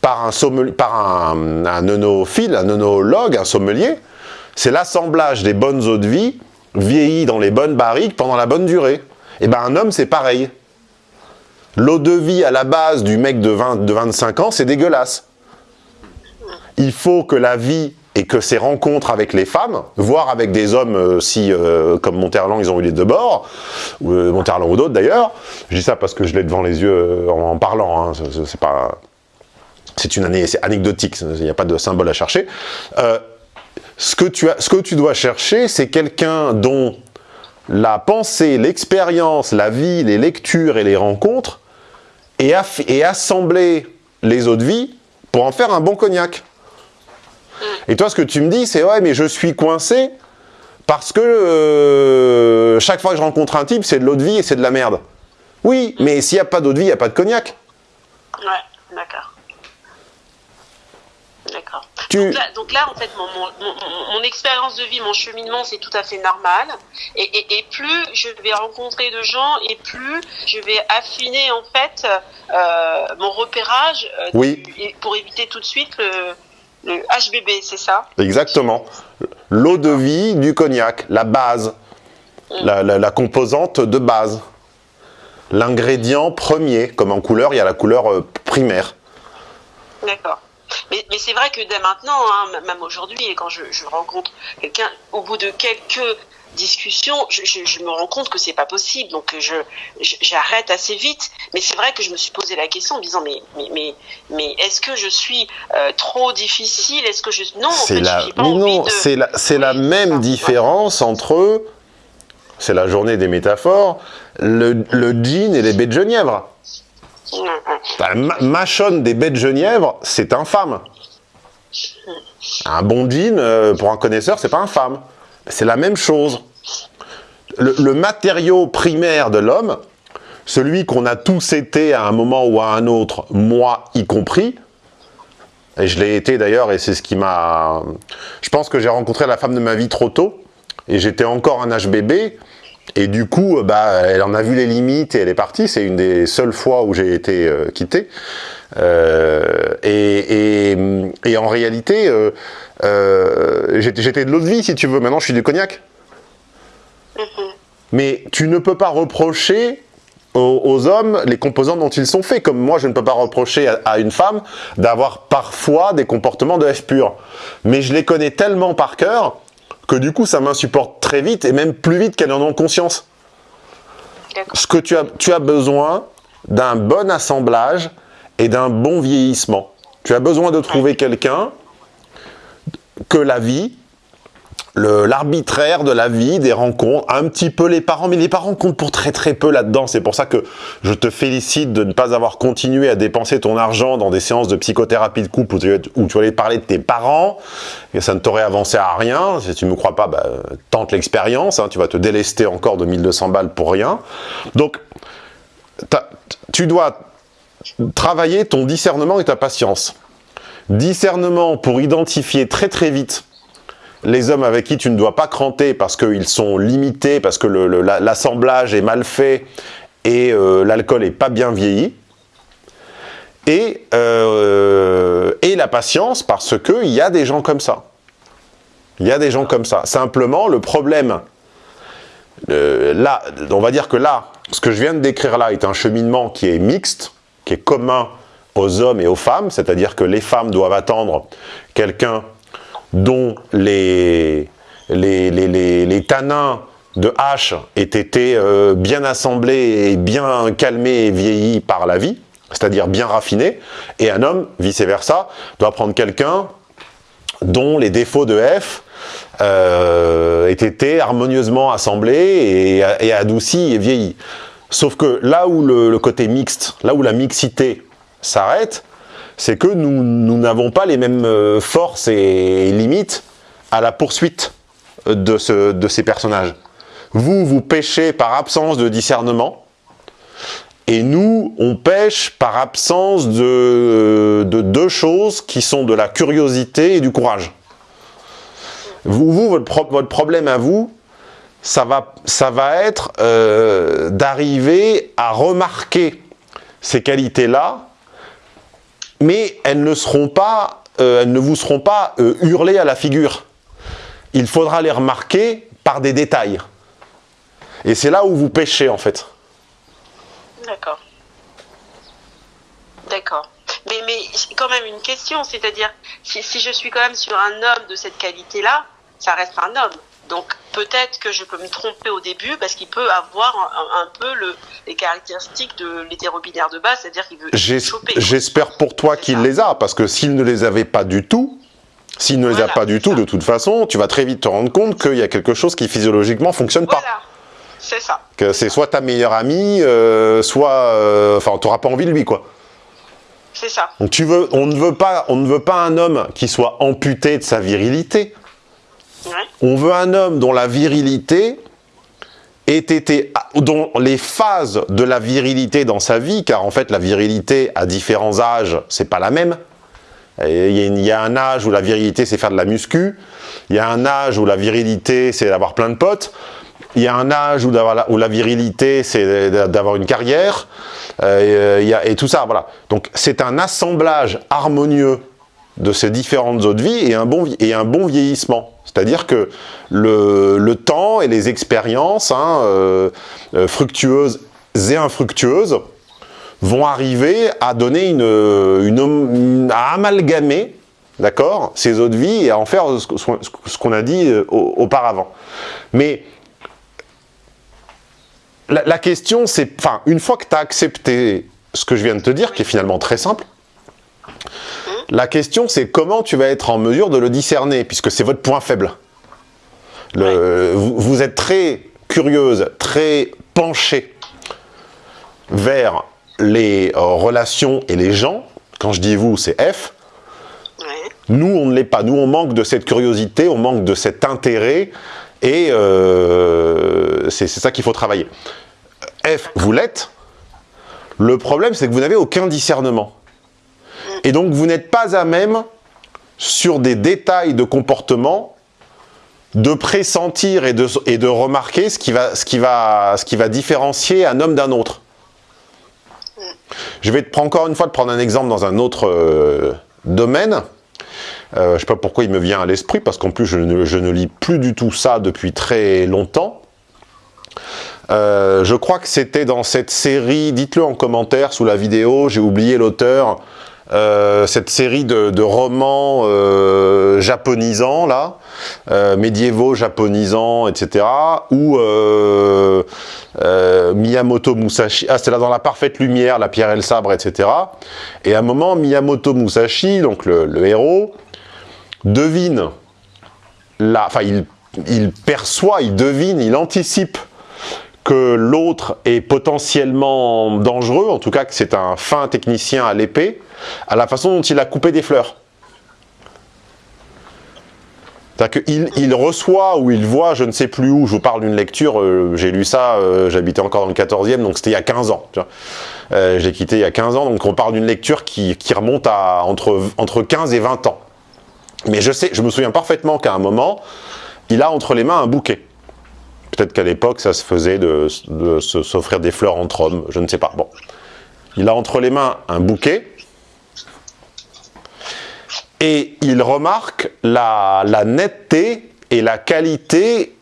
par un, par un, un un un sommelier, c'est l'assemblage des bonnes eaux de vie vieillies dans les bonnes barriques pendant la bonne durée. Et eh ben un homme, c'est pareil. L'eau de vie à la base du mec de, 20, de 25 ans, c'est dégueulasse. Il faut que la vie et que ses rencontres avec les femmes, voire avec des hommes, euh, si, euh, comme Monterland, ils ont eu les deux bords, ou euh, Monterland ou d'autres d'ailleurs, je dis ça parce que je l'ai devant les yeux en, parlant, hein, c'est pas... C'est une année, c'est anecdotique, il n'y a pas de symbole à chercher. ce que tu dois chercher, c'est quelqu'un dont la pensée, l'expérience, la vie, les lectures et les rencontres et, assembler les eaux de vie pour en faire un bon cognac. Et toi, ce que tu me dis, c'est « Ouais, mais je suis coincé parce que euh, chaque fois que je rencontre un type, c'est de l'eau de vie et c'est de la merde. » Oui, mais s'il n'y a pas d'eau de vie, il n'y a pas de cognac. Ouais, d'accord. D'accord. Donc, là, en fait, mon, expérience de vie, mon cheminement, c'est tout à fait normal. Et, plus je vais rencontrer de gens, et plus je vais affiner, en fait, euh, mon repérage euh, oui. pour éviter tout de suite le, HBB, c'est ça? Exactement. L'eau de vie du cognac, la base, mm. la, composante de base. L'ingrédient premier, comme en couleur, il y a la couleur euh, primaire. D'accord. Mais, c'est vrai que dès maintenant, hein, même aujourd'hui, quand je, rencontre quelqu'un, au bout de quelques discussions, je, me rends compte que c'est pas possible, donc j'arrête assez vite. Mais c'est vrai que je me suis posé la question en me disant mais mais mais, est-ce que je suis euh, trop difficile? Est-ce que je non C'est la, pas non, c'est la, c'est la même différence entre c'est la journée des métaphores, le, le jean et les baies de genièvre. La machonne des baies de genièvre, c'est infâme. Un bon jean, euh, pour un connaisseur, c'est pas infâme. C'est la même chose. Le, matériau primaire de l'homme, celui qu'on a tous été à un moment ou à un autre, moi y compris, et je l'ai été d'ailleurs, et c'est ce qui m'a... Je pense que j'ai rencontré la femme de ma vie trop tôt, et j'étais encore un HBB, et du coup, bah, elle en a vu les limites et elle est partie. C'est une des seules fois où j'ai été euh, quitté. Euh, et, et, en réalité, euh, euh j'étais de l'autre vie, si tu veux. Maintenant, je suis du cognac. Mm-hmm. Mais tu ne peux pas reprocher aux, hommes les composants dont ils sont faits. Comme moi, je ne peux pas reprocher à, à une femme d'avoir parfois des comportements de F pur. Mais je les connais tellement par cœur que du coup, ça m'insupporte très vite et même plus vite qu'elles en ont conscience. Ce que tu as, tu as besoin d'un bon assemblage et d'un bon vieillissement. Tu as besoin de trouver quelqu'un que la vie l'arbitraire de la vie, des rencontres, un petit peu les parents, mais les parents comptent pour très très peu là-dedans. C'est pour ça que je te félicite de ne pas avoir continué à dépenser ton argent dans des séances de psychothérapie de couple où tu, allais parler de tes parents, et ça ne t'aurait avancé à rien. Si tu ne me crois pas, bah, tente l'expérience, hein. tu vas te délester encore de 1200 balles pour rien. Donc, tu dois travailler ton discernement et ta patience. Discernement pour identifier très très vite les hommes avec qui tu ne dois pas cranter parce qu'ils sont limités, parce que l'assemblage est mal fait et euh, l'alcool est pas bien vieilli. Et, euh, et la patience parce qu'il y a des gens comme ça. Il y a des gens comme ça. Simplement, le problème, euh, là, on va dire que là, ce que je viens de décrire là est un cheminement qui est mixte, qui est commun aux hommes et aux femmes, c'est-à-dire que les femmes doivent attendre quelqu'un dont les, les, tanins de hache aient été euh, bien assemblés et bien calmés et vieillis par la vie, c'est-à-dire bien raffinés, et un homme, vice-versa, doit prendre quelqu'un dont les défauts de F euh, aient été harmonieusement assemblés et, adoucis et vieillis. Sauf que là où le côté mixte, là où la mixité s'arrête, c'est que nous n'avons pas les mêmes euh, forces et limites à la poursuite de, ces personnages. Vous, vous pêchez par absence de discernement, et nous, on pêche par absence de, deux choses qui sont de la curiosité et du courage. Vous, votre, problème à vous, ça va, ça va être euh, d'arriver à remarquer ces qualités-là mais euh, elles ne vous seront pas euh, hurlées à la figure. Il faudra les remarquer par des détails. Et c'est là où vous pêchez en fait. D'accord. D'accord. Mais, mais quand même une question, c'est-à-dire, si, si, je suis quand même sur un homme de cette qualité-là, ça reste un homme. Donc peut-être que je peux me tromper au début parce qu'il peut avoir un, peu le, les caractéristiques de l'hétérobinaire de base, c'est-à-dire qu'il veut choper. J'espère pour toi qu'il les a, parce que s'il ne les avait pas du tout, s'il ne les a pas du tout, de toute façon, tu vas très vite te rendre compte qu'il y a quelque chose qui physiologiquement fonctionne voilà. pas. C'est ça. Que c'est soit ta meilleure amie, euh, soit... Euh, enfin, tu n'auras pas envie de lui, quoi. C'est ça. Donc tu veux, on ne veut pas, on ne veut pas un homme qui soit amputé de sa virilité. On veut un homme dont la virilité ait été, dont les phases de la virilité dans sa vie, car en fait la virilité à différents âges, c'est pas la même. Il y, a un âge où la virilité c'est faire de la muscu, il y a un âge où la virilité c'est d'avoir plein de potes, il y a un âge où, la, virilité c'est d'avoir une carrière, euh, a, et tout ça, voilà. Donc c'est un assemblage harmonieux de ces différentes autres vies et un bon, et un bon vieillissement. C'est-à-dire que le, temps et les expériences hein, euh, euh, fructueuses et infructueuses vont arriver à donner une, à amalgamer d'accord, ces autres vies et à en faire ce qu'on a dit euh, auparavant. Mais la, la question, c'est, enfin, une fois que tu as accepté ce que je viens de te dire, qui est finalement très simple, la question, c'est comment tu vas être en mesure de le discerner, puisque c'est votre point faible. vous, êtes très curieuse, très penchée vers les euh, relations et les gens, quand je dis vous, c'est F, nous, on ne l'est pas. Nous, on manque de cette curiosité, on manque de cet intérêt, et euh, c'est ça qu'il faut travailler. F, vous l'êtes. Le problème, c'est que vous n'avez aucun discernement. Et donc, vous n'êtes pas à même, sur des détails de comportement, de pressentir et de, et de remarquer ce qui, va, ce, qui va, ce qui va différencier un homme d'un autre. Je vais te prendre encore une fois de prendre un exemple dans un autre euh, domaine. Euh, je ne sais pas pourquoi il me vient à l'esprit, parce qu'en plus je ne, lis plus du tout ça depuis très longtemps. Euh, je crois que c'était dans cette série, dites-le en commentaire sous la vidéo, j'ai oublié l'auteur, euh, cette série de, romans japonisants, là, médiévaux japonisants, etc., où Miyamoto Musashi, ah c'est là dans la parfaite lumière, la pierre et le sabre, etc., et à un moment, Miyamoto Musashi, donc le héros, devine, enfin il, perçoit, il devine, il anticipe que l'autre est potentiellement dangereux, en tout cas que c'est un fin technicien à l'épée, à la façon dont il a coupé des fleurs. C'est-à-dire qu'il il reçoit ou il voit, je ne sais plus où, je vous parle d'une lecture, euh, j'ai lu ça, euh, j'habitais encore dans le 14e, donc c'était il y a 15 ans. Euh, j'ai quitté il y a 15 ans, donc on parle d'une lecture qui, qui, remonte à entre, entre 15 et 20 ans. Mais je sais, je me souviens parfaitement qu'à un moment, il a entre les mains un bouquet. Peut-être qu'à l'époque, ça se faisait de, s'offrir des fleurs entre hommes, je ne sais pas. Bon. Il a entre les mains un bouquet, et il remarque la, netteté et la qualité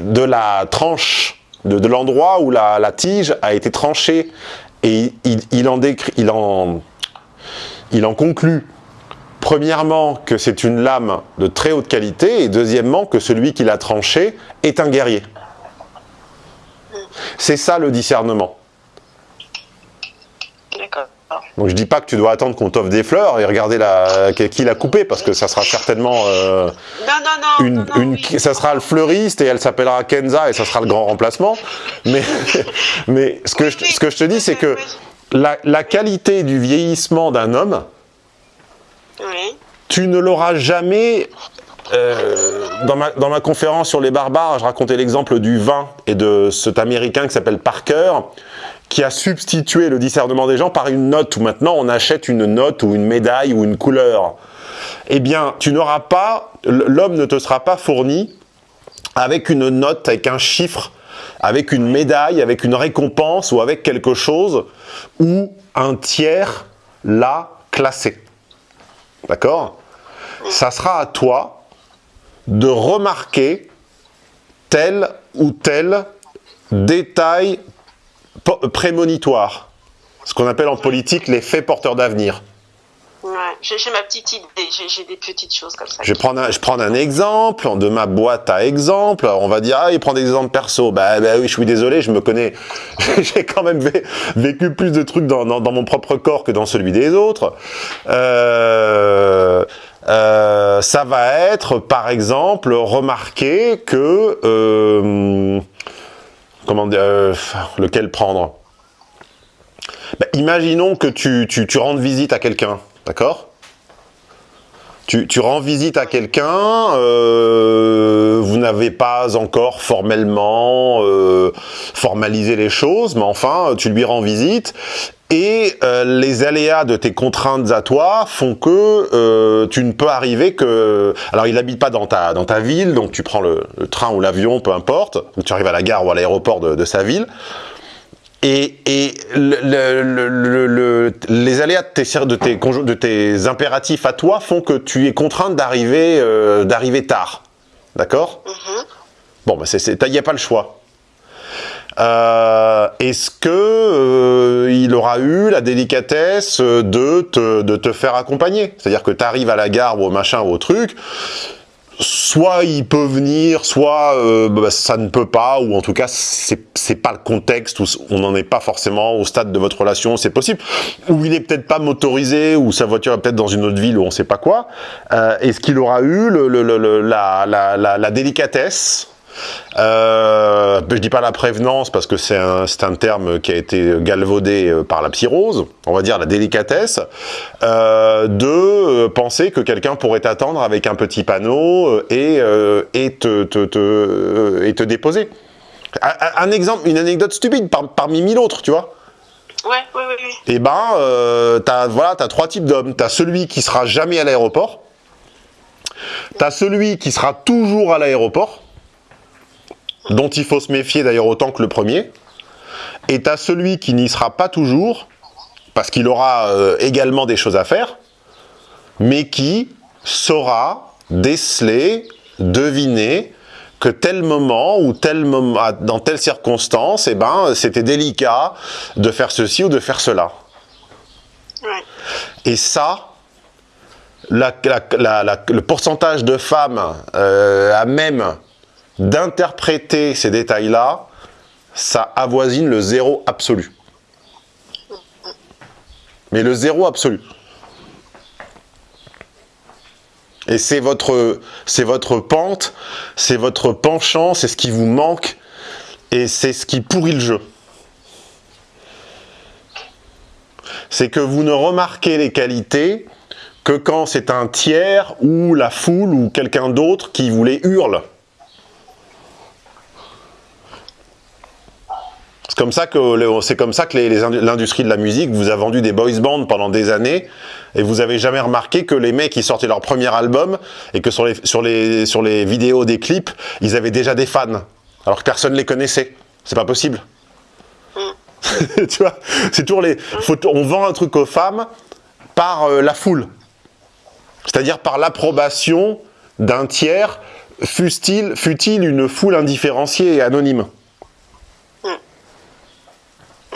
de la tranche, de, l'endroit où la, tige a été tranchée. Et il, en, il, en, conclut Premièrement, que c'est une lame de très haute qualité, et deuxièmement, que celui qui l'a tranché est un guerrier. C'est ça le discernement. D'accord. Donc je dis pas que tu dois attendre qu'on t'offre des fleurs et regarder la, qui l'a coupé, parce que ça sera certainement euh, une, une ça sera le fleuriste et elle s'appellera Kenza et ça sera le grand remplacement. Mais, mais ce, que je, ce que je te dis, c'est que la, la qualité du vieillissement d'un homme, tu ne l'auras jamais... Euh, dans, ma, dans ma conférence sur les barbares, je racontais l'exemple du vin et de cet Américain qui s'appelle Parker, qui a substitué le discernement des gens par une note, où maintenant on achète une note ou une médaille ou une couleur. Eh bien, tu n'auras pas, l'homme ne te sera pas fourni avec une note, avec un chiffre, avec une médaille, avec une récompense ou avec quelque chose où un tiers l'a classé. D'accord? Ça sera à toi de remarquer tel ou tel détail prémonitoire. Ce qu'on appelle en politique l'effet porteur d'avenir. Ouais, j'ai ma petite idée, j'ai des petites choses comme ça. Je vais prendre un, je prends un exemple de ma boîte à exemples. On va dire, ah, il prend des exemples perso. Bah, bah oui, je suis désolé, je me connais. j'ai quand même vécu plus de trucs dans, dans, mon propre corps que dans celui des autres. Euh, euh, ça va être, par exemple, remarquer que... Euh, comment dire, euh, lequel prendre? Bah, Imaginons que tu, tu, tu rendes visite à quelqu'un D'accord? Tu, rends visite à quelqu'un, euh, vous n'avez pas encore formellement euh, formalisé les choses, mais enfin, tu lui rends visite, et euh, les aléas de tes contraintes à toi font que tu ne peux arriver que... Alors, il n'habite pas dans ta, dans ta ville, donc tu prends le, train ou l'avion, peu importe, ou tu arrives à la gare ou à l'aéroport de, de sa ville, et, les aléas de tes, de, tes, de tes impératifs à toi font que tu es contraint d'arriver euh, d'arriver tard. D'accord? Mm-hmm. Bon, bah il n'y a pas le choix. Euh, est-ce que euh, il aura eu la délicatesse de te, de te faire accompagner? C'est-à-dire que tu arrives à la gare ou au machin ou au truc, soit il peut venir, soit euh, bah, ça ne peut pas, ou en tout cas c'est pas le contexte, où on n'en est pas forcément au stade de votre relation, c'est possible, ou il est peut-être pas motorisé, ou sa voiture est peut-être dans une autre ville, ou on sait pas quoi, euh, est-ce qu'il aura eu la, délicatesse Euh, je dis pas la prévenance parce que c'est un, un, terme qui a été galvaudé euh, par la psyrose, on va dire la délicatesse, euh, de penser que quelqu'un pourrait t'attendre avec un petit panneau et, euh, et, te, te, te, et te déposer. Un, exemple, une anecdote stupide par, parmi mille autres, tu vois. Ouais, ouais, ouais, ouais. Et ben, euh, t'as voilà, as trois types d'hommes. T'as celui qui sera jamais à l'aéroport. T'as celui qui sera toujours à l'aéroport, dont il faut se méfier d'ailleurs autant que le premier. Et t'as celui qui n'y sera pas toujours, parce qu'il aura euh, également des choses à faire, mais qui saura déceler, deviner que tel moment ou tel moment, dans telle circonstance, eh ben, c'était délicat de faire ceci ou de faire cela. Et ça, la, la, la, le pourcentage de femmes euh, à même d'interpréter ces détails-là, ça avoisine le zéro absolu. Mais le zéro absolu. Et c'est votre, c'est votre pente, c'est votre penchant, c'est ce qui vous manque, et c'est ce qui pourrit le jeu. C'est que vous ne remarquez les qualités que quand c'est un tiers ou la foule ou quelqu'un d'autre qui vous les hurle. C'est comme ça que c'est comme ça que l'industrie de la musique vous a vendu des boys bands pendant des années et vous avez jamais remarqué que les mecs qui sortaient leur premier album et que sur les sur les sur les vidéos des clips ils avaient déjà des fans alors que personne les connaissait. C'est pas possible. tu vois, c'est toujours les. Faut, on vend un truc aux femmes par euh, la foule, c'est-à-dire par l'approbation d'un tiers, fût-il fût-il une foule indifférenciée et anonyme.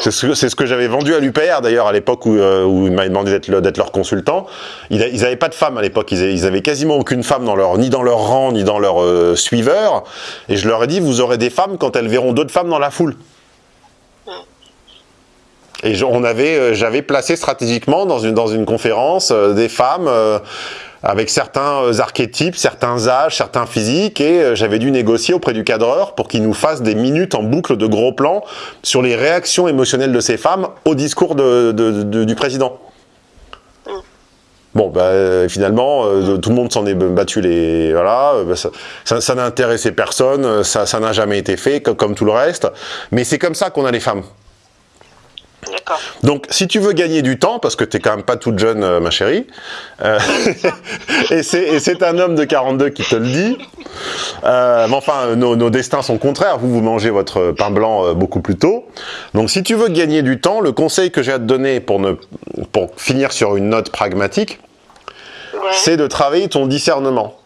C'est ce, que j'avais vendu à l'UPR d'ailleurs à l'époque où, euh, ils m'avaient demandé d'être leur consultant. Ils n'avaient pas de femmes à l'époque, ils, ils, avaient quasiment aucune femme dans leur, ni dans leur rang, ni dans leur euh, suiveur. Et je leur ai dit, vous aurez des femmes quand elles verront d'autres femmes dans la foule. Et euh, j'avais placé stratégiquement dans une, dans une conférence euh, des femmes avec certains euh, archétypes, certains âges, certains physiques, et euh, j'avais dû négocier auprès du cadreur pour qu'il nous fasse des minutes en boucle de gros plans sur les réactions émotionnelles de ces femmes au discours du président. Bon, bah, finalement, euh, tout le monde s'en est battu les... Voilà, bah, ça, n'a intéressé personne, ça n'a jamais été fait, comme tout le reste. Mais c'est comme ça qu'on a les femmes. Donc, si tu veux gagner du temps, parce que tu n'es quand même pas toute jeune, euh, ma chérie, euh, et c'est un homme de 42 qui te le dit, euh, mais enfin, nos, nos, destins sont contraires. Vous, vous mangez votre pain blanc beaucoup plus tôt. Donc, si tu veux gagner du temps, le conseil que j'ai à te donner pour, ne, pour finir sur une note pragmatique, ouais. c'est de travailler ton discernement.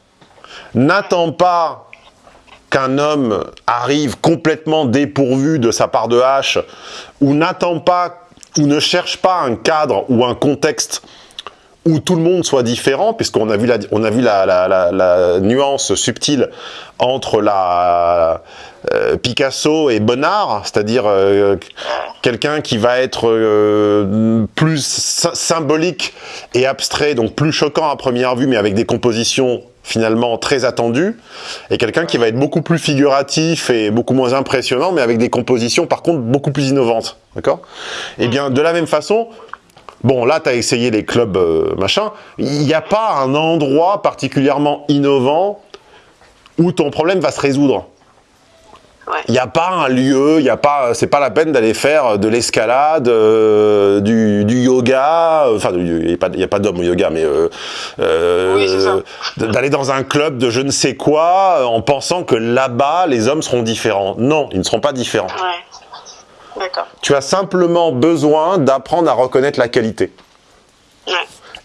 N'attends pas qu'un homme arrive complètement dépourvu de sa part de hache, ou n'attend pas, ou ne cherche pas un cadre ou un contexte où tout le monde soit différent, puisqu'on a vu, la, on a vu la, nuance subtile entre la euh, Picasso et Bonnard, c'est-à-dire euh, quelqu'un qui va être euh, plus symbolique et abstrait, donc plus choquant à première vue, mais avec des compositions finalement très attendu, et quelqu'un qui va être beaucoup plus figuratif et beaucoup moins impressionnant, mais avec des compositions par contre beaucoup plus innovantes. D'accord? Et bien de la même façon, bon là tu as essayé les clubs euh, machin, il n'y a pas un endroit particulièrement innovant où ton problème va se résoudre. Il n'y a pas un lieu, il y a pas, c'est pas la peine d'aller faire de l'escalade, euh, du, du, yoga, enfin il n'y a pas, pas d'homme au yoga, mais euh, euh, oui, d'aller dans un club de je ne sais quoi en pensant que là-bas les hommes seront différents. Non, ils ne seront pas différents. Ouais. Tu as simplement besoin d'apprendre à reconnaître la qualité. Ouais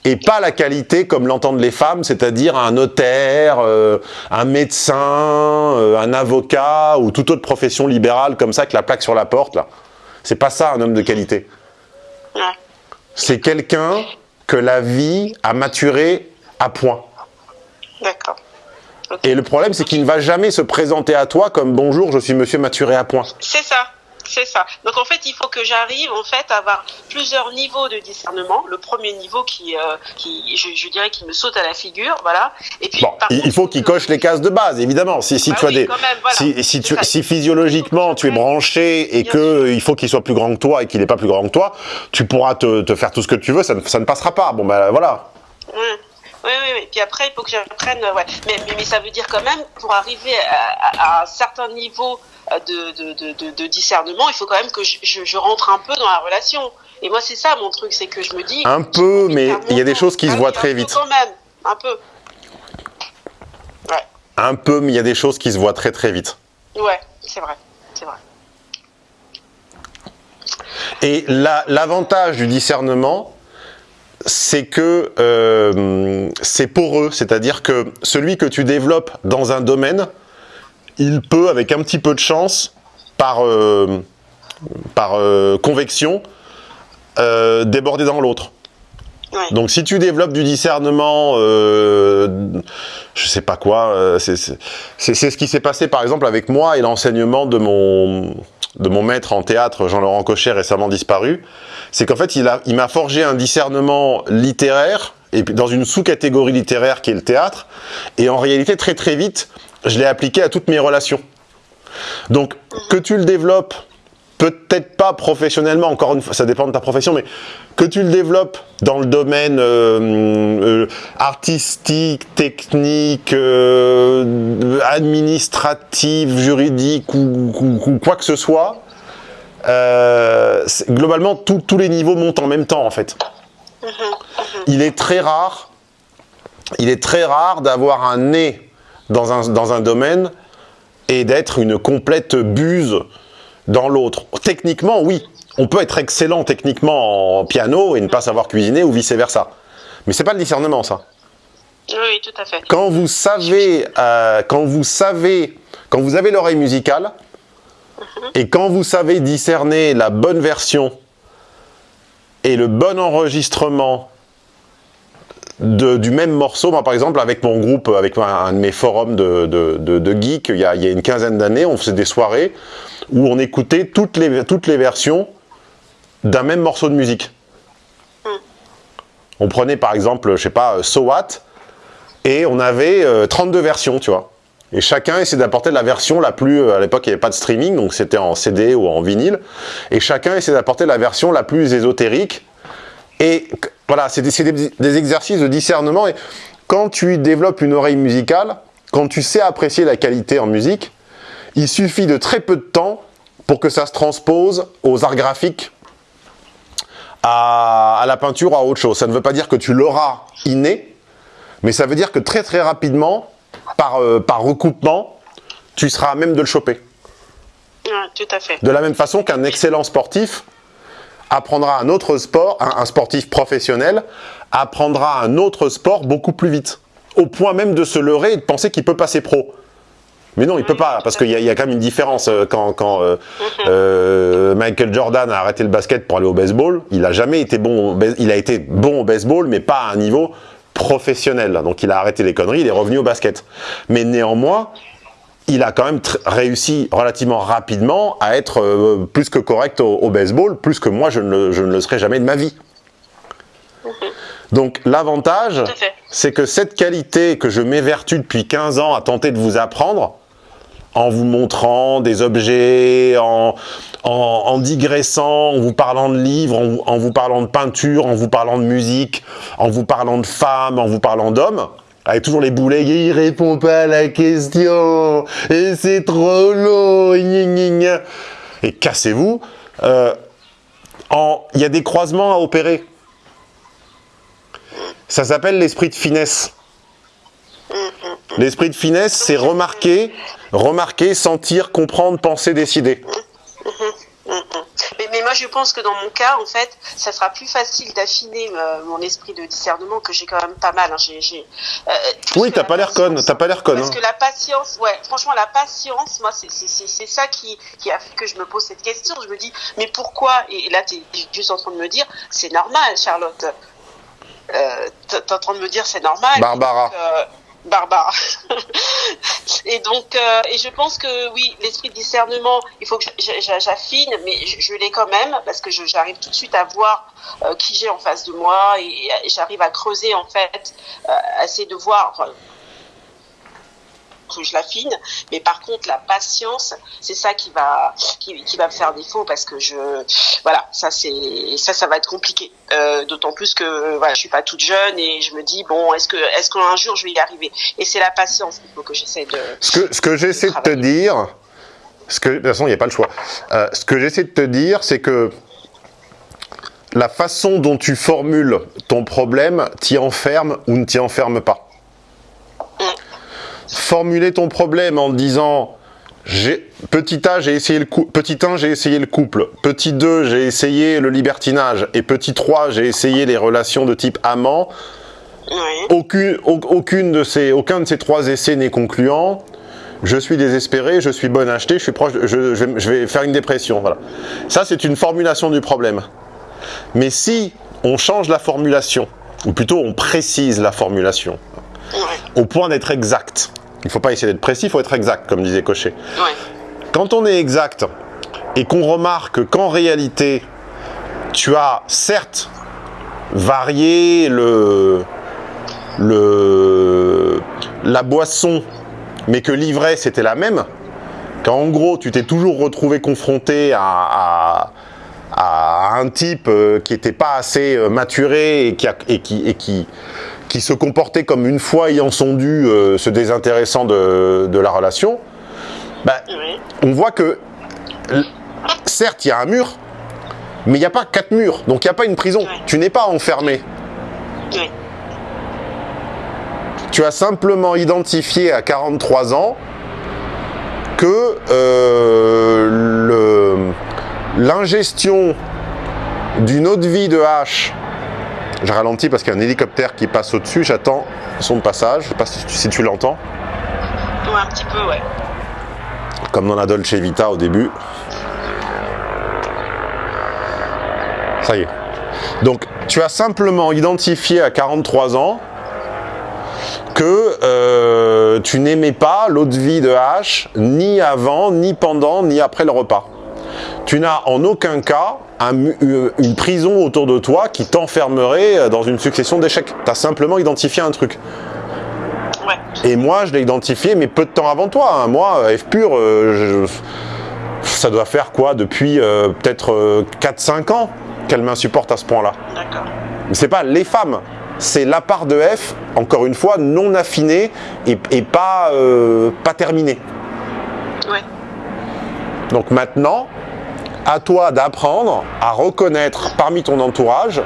et pas la qualité comme l'entendent les femmes, c'est-à-dire un notaire, euh, un médecin, euh, un avocat ou toute autre profession libérale comme ça avec la plaque sur la porte là. C'est pas ça un homme de qualité. C'est quelqu'un que la vie a maturé à point. D'accord. Okay. Et le problème c'est qu'il ne va jamais se présenter à toi comme bonjour, je suis monsieur maturé à point. C'est ça. C'est ça. Donc en fait, il faut que j'arrive en fait à avoir plusieurs niveaux de discernement. Le premier niveau qui, euh, qui je, dirais, qui me saute à la figure, voilà. Et puis, il faut qu'il coche les cases de base, évidemment. Si, si bah tu as des, si, si, tu, si, physiologiquement tu es branché et que il faut qu'il soit plus grand que toi et qu'il n'est pas plus grand que toi, tu pourras te, te, faire tout ce que tu veux, ça ne, ça ne passera pas. Bon ben voilà. Oui, oui, oui. Puis après, il faut que j'apprenne. Ouais. Mais, mais, ça veut dire quand même, pour arriver à, à un certain niveau de, de, de, discernement, il faut quand même que je, je, rentre un peu dans la relation. Et moi, c'est ça mon truc, c'est que je me dis. Un peu, mais il y a des choses qui se voient très vite. Quand même, un peu. Ouais. Un peu, mais il y a des choses qui se voient très très vite. Ouais, c'est vrai, c'est vrai. Et l'avantage du discernement, c'est que euh, c'est poreux, c'est-à-dire que celui que tu développes dans un domaine, il peut, avec un petit peu de chance, par, euh, par euh, convection, euh, déborder dans l'autre. Donc si tu développes du discernement, je sais pas quoi, c'est ce qui s'est passé par exemple avec moi et l'enseignement de mon, de mon maître en théâtre, Jean-Laurent Cochet, récemment disparu. C'est qu'en fait, il m'a il forgé un discernement littéraire, et dans une sous-catégorie littéraire qui est le théâtre, et en réalité, très très vite, je l'ai appliqué à toutes mes relations. Donc, que tu le développes, peut-être pas professionnellement, encore une fois, ça dépend de ta profession, mais que tu le développes dans le domaine euh, euh, artistique, technique, euh, administratif, juridique ou, quoi que ce soit, globalement, tous les niveaux montent en même temps, en fait. Il est très rare, il est très rare d'avoir un nez dans un, dans un domaine et d'être une complète buse dans l'autre. Techniquement, oui. On peut être excellent techniquement en piano et ne pas savoir cuisiner ou vice-versa. Mais c'est pas le discernement, ça. Oui, tout à fait. Quand vous savez, euh, quand vous savez, quand vous avez l'oreille musicale, mhm. et quand vous savez discerner la bonne version et le bon enregistrement du même morceau, moi par exemple avec mon groupe, avec un, de mes forums de, de, geeks, il y, a, il y, a, une quinzaine d'années, on faisait des soirées où on écoutait toutes les, toutes les versions d'un même morceau de musique. On prenait par exemple, je sais pas, So What, et on avait 32 euh, versions, tu vois. Et chacun essayait d'apporter la version la plus... Euh, à l'époque, il n'y avait pas de streaming, donc c'était en CD ou en vinyle. Et chacun essayait d'apporter la version la plus ésotérique. Et voilà, c'est des, exercices de discernement. Et quand tu développes une oreille musicale, quand tu sais apprécier la qualité en musique, il suffit de très peu de temps pour que ça se transpose aux arts graphiques, à, la peinture, à autre chose. Ça ne veut pas dire que tu l'auras inné, mais ça veut dire que très très rapidement, par, euh, par recoupement, tu seras à même de le choper. tout à fait. De la même façon qu'un excellent sportif apprendra un autre sport, un, sportif professionnel, apprendra un autre sport beaucoup plus vite. Au point même de se leurrer et de penser qu'il peut passer pro. Mais non, il peut pas, parce qu'il y, y, a quand même une différence. Euh, quand, quand euh, mhm. euh, Michael Jordan a arrêté le basket pour aller au baseball, il a jamais été bon, il a été bon au baseball, mais pas à un niveau professionnel. Donc il a arrêté les conneries, il est revenu au basket. Mais néanmoins, il a quand même réussi relativement rapidement à être euh, plus que correct au, baseball, plus que moi je ne, le, serai jamais de ma vie. Donc l'avantage, c'est que cette qualité que je m'évertue depuis 15 ans à tenter de vous apprendre, en vous montrant des objets, en, en, digressant, en vous parlant de livres, en, en vous parlant de peinture, en vous parlant de musique, en vous parlant de femmes, en vous parlant d'hommes, avec toujours les boulets, il répond pas à la question, et c'est trop long, et cassez-vous. Euh, il y a des croisements à opérer. Ça s'appelle l'esprit de finesse. L'esprit de finesse, c'est remarquer, remarquer, sentir, comprendre, penser, décider. Mais, moi, je pense que dans mon cas, en fait, ça sera plus facile d'affiner euh, mon esprit de discernement que j'ai quand même pas mal. Hein. J'ai, euh, oui, t'as pas l'air conne, t'as pas l'air conne. Parce hein. que la patience, ouais, franchement, la patience, moi, c'est ça qui, qui a fait que je me pose cette question. Je me dis, mais pourquoi? Et là, tu es juste en train de me dire, c'est normal, Charlotte. Euh, tu es en train de me dire, c'est normal. Barbara. Euh, barbare. et donc, euh, et je pense que oui, l'esprit de discernement, il faut que j'affine, mais je, l'ai quand même parce que j'arrive tout de suite à voir euh, qui j'ai en face de moi et, j'arrive à creuser en fait, euh, à essayer de voir que je l'affine. Mais par contre, la patience, c'est ça qui va, qui, qui, va me faire défaut parce que je, voilà, ça c'est, ça, ça va être compliqué. Euh, D'autant plus que, voilà, je suis pas toute jeune et je me dis bon, est-ce que, est-ce qu'un jour je vais y arriver? Et c'est la patience qu'il faut que j'essaie de. Ce que, ce que j'essaie de te dire, ce que, de toute façon, il n'y a pas le choix. Euh, ce que j'essaie de te dire, c'est que la façon dont tu formules ton problème t'y enferme ou ne t'y enferme pas formuler ton problème en disant petit A, j'ai essayé le petit 1, j'ai essayé le couple, petit 2, j'ai essayé le libertinage, et petit 3, j'ai essayé les relations de type amant, aucune, aucune de ces, aucun de ces trois essais n'est concluant, je suis désespéré, je suis bon acheté, je suis proche, je, je, vais faire une dépression, voilà. Ça, c'est une formulation du problème. Mais si on change la formulation, ou plutôt on précise la formulation, au point d'être exact, il ne faut pas essayer d'être précis, il faut être exact, comme disait Cochet. Quand on est exact et qu'on remarque qu'en réalité, tu as certes varié le, le, la boisson, mais que l'ivraie c'était la même, qu'en gros tu t'es toujours retrouvé confronté à, à, un type euh, qui n'était pas assez euh, maturé et qui, et qui, et qui qui se comportait comme une fois ayant son dû, euh, se désintéressant de, la relation, bah, on voit que, certes, il y a un mur, mais il n'y a pas quatre murs, donc il n'y a pas une prison. Tu n'es pas enfermé. Tu as simplement identifié à 43 ans que euh, l'ingestion d'une eau de vie de hache je ralentis parce qu'il y a un hélicoptère qui passe au-dessus, j'attends son passage, je sais pas si tu, l'entends. Ouais, un petit peu, ouais. Comme dans la Dolce Vita au début. Ça y est. Donc, tu as simplement identifié à 43 ans que euh, tu n'aimais pas l'eau de vie de H, ni avant, ni pendant, ni après le repas. Tu n'as en aucun cas euh, une prison autour de toi qui t'enfermerait euh, dans une succession d'échecs. Tu as simplement identifié un truc. Et moi, je l'ai identifié, mais peu de temps avant toi. Hein. Moi, F pur, euh, ça doit faire quoi Depuis peut-être 4-5 ans qu'elle m'insupporte à ce point-là. D'accord. C'est pas les femmes, c'est la part de F, encore une fois, non affinée et, pas, pas terminée. Ouais. Donc maintenant, à toi d'apprendre à reconnaître parmi ton entourage.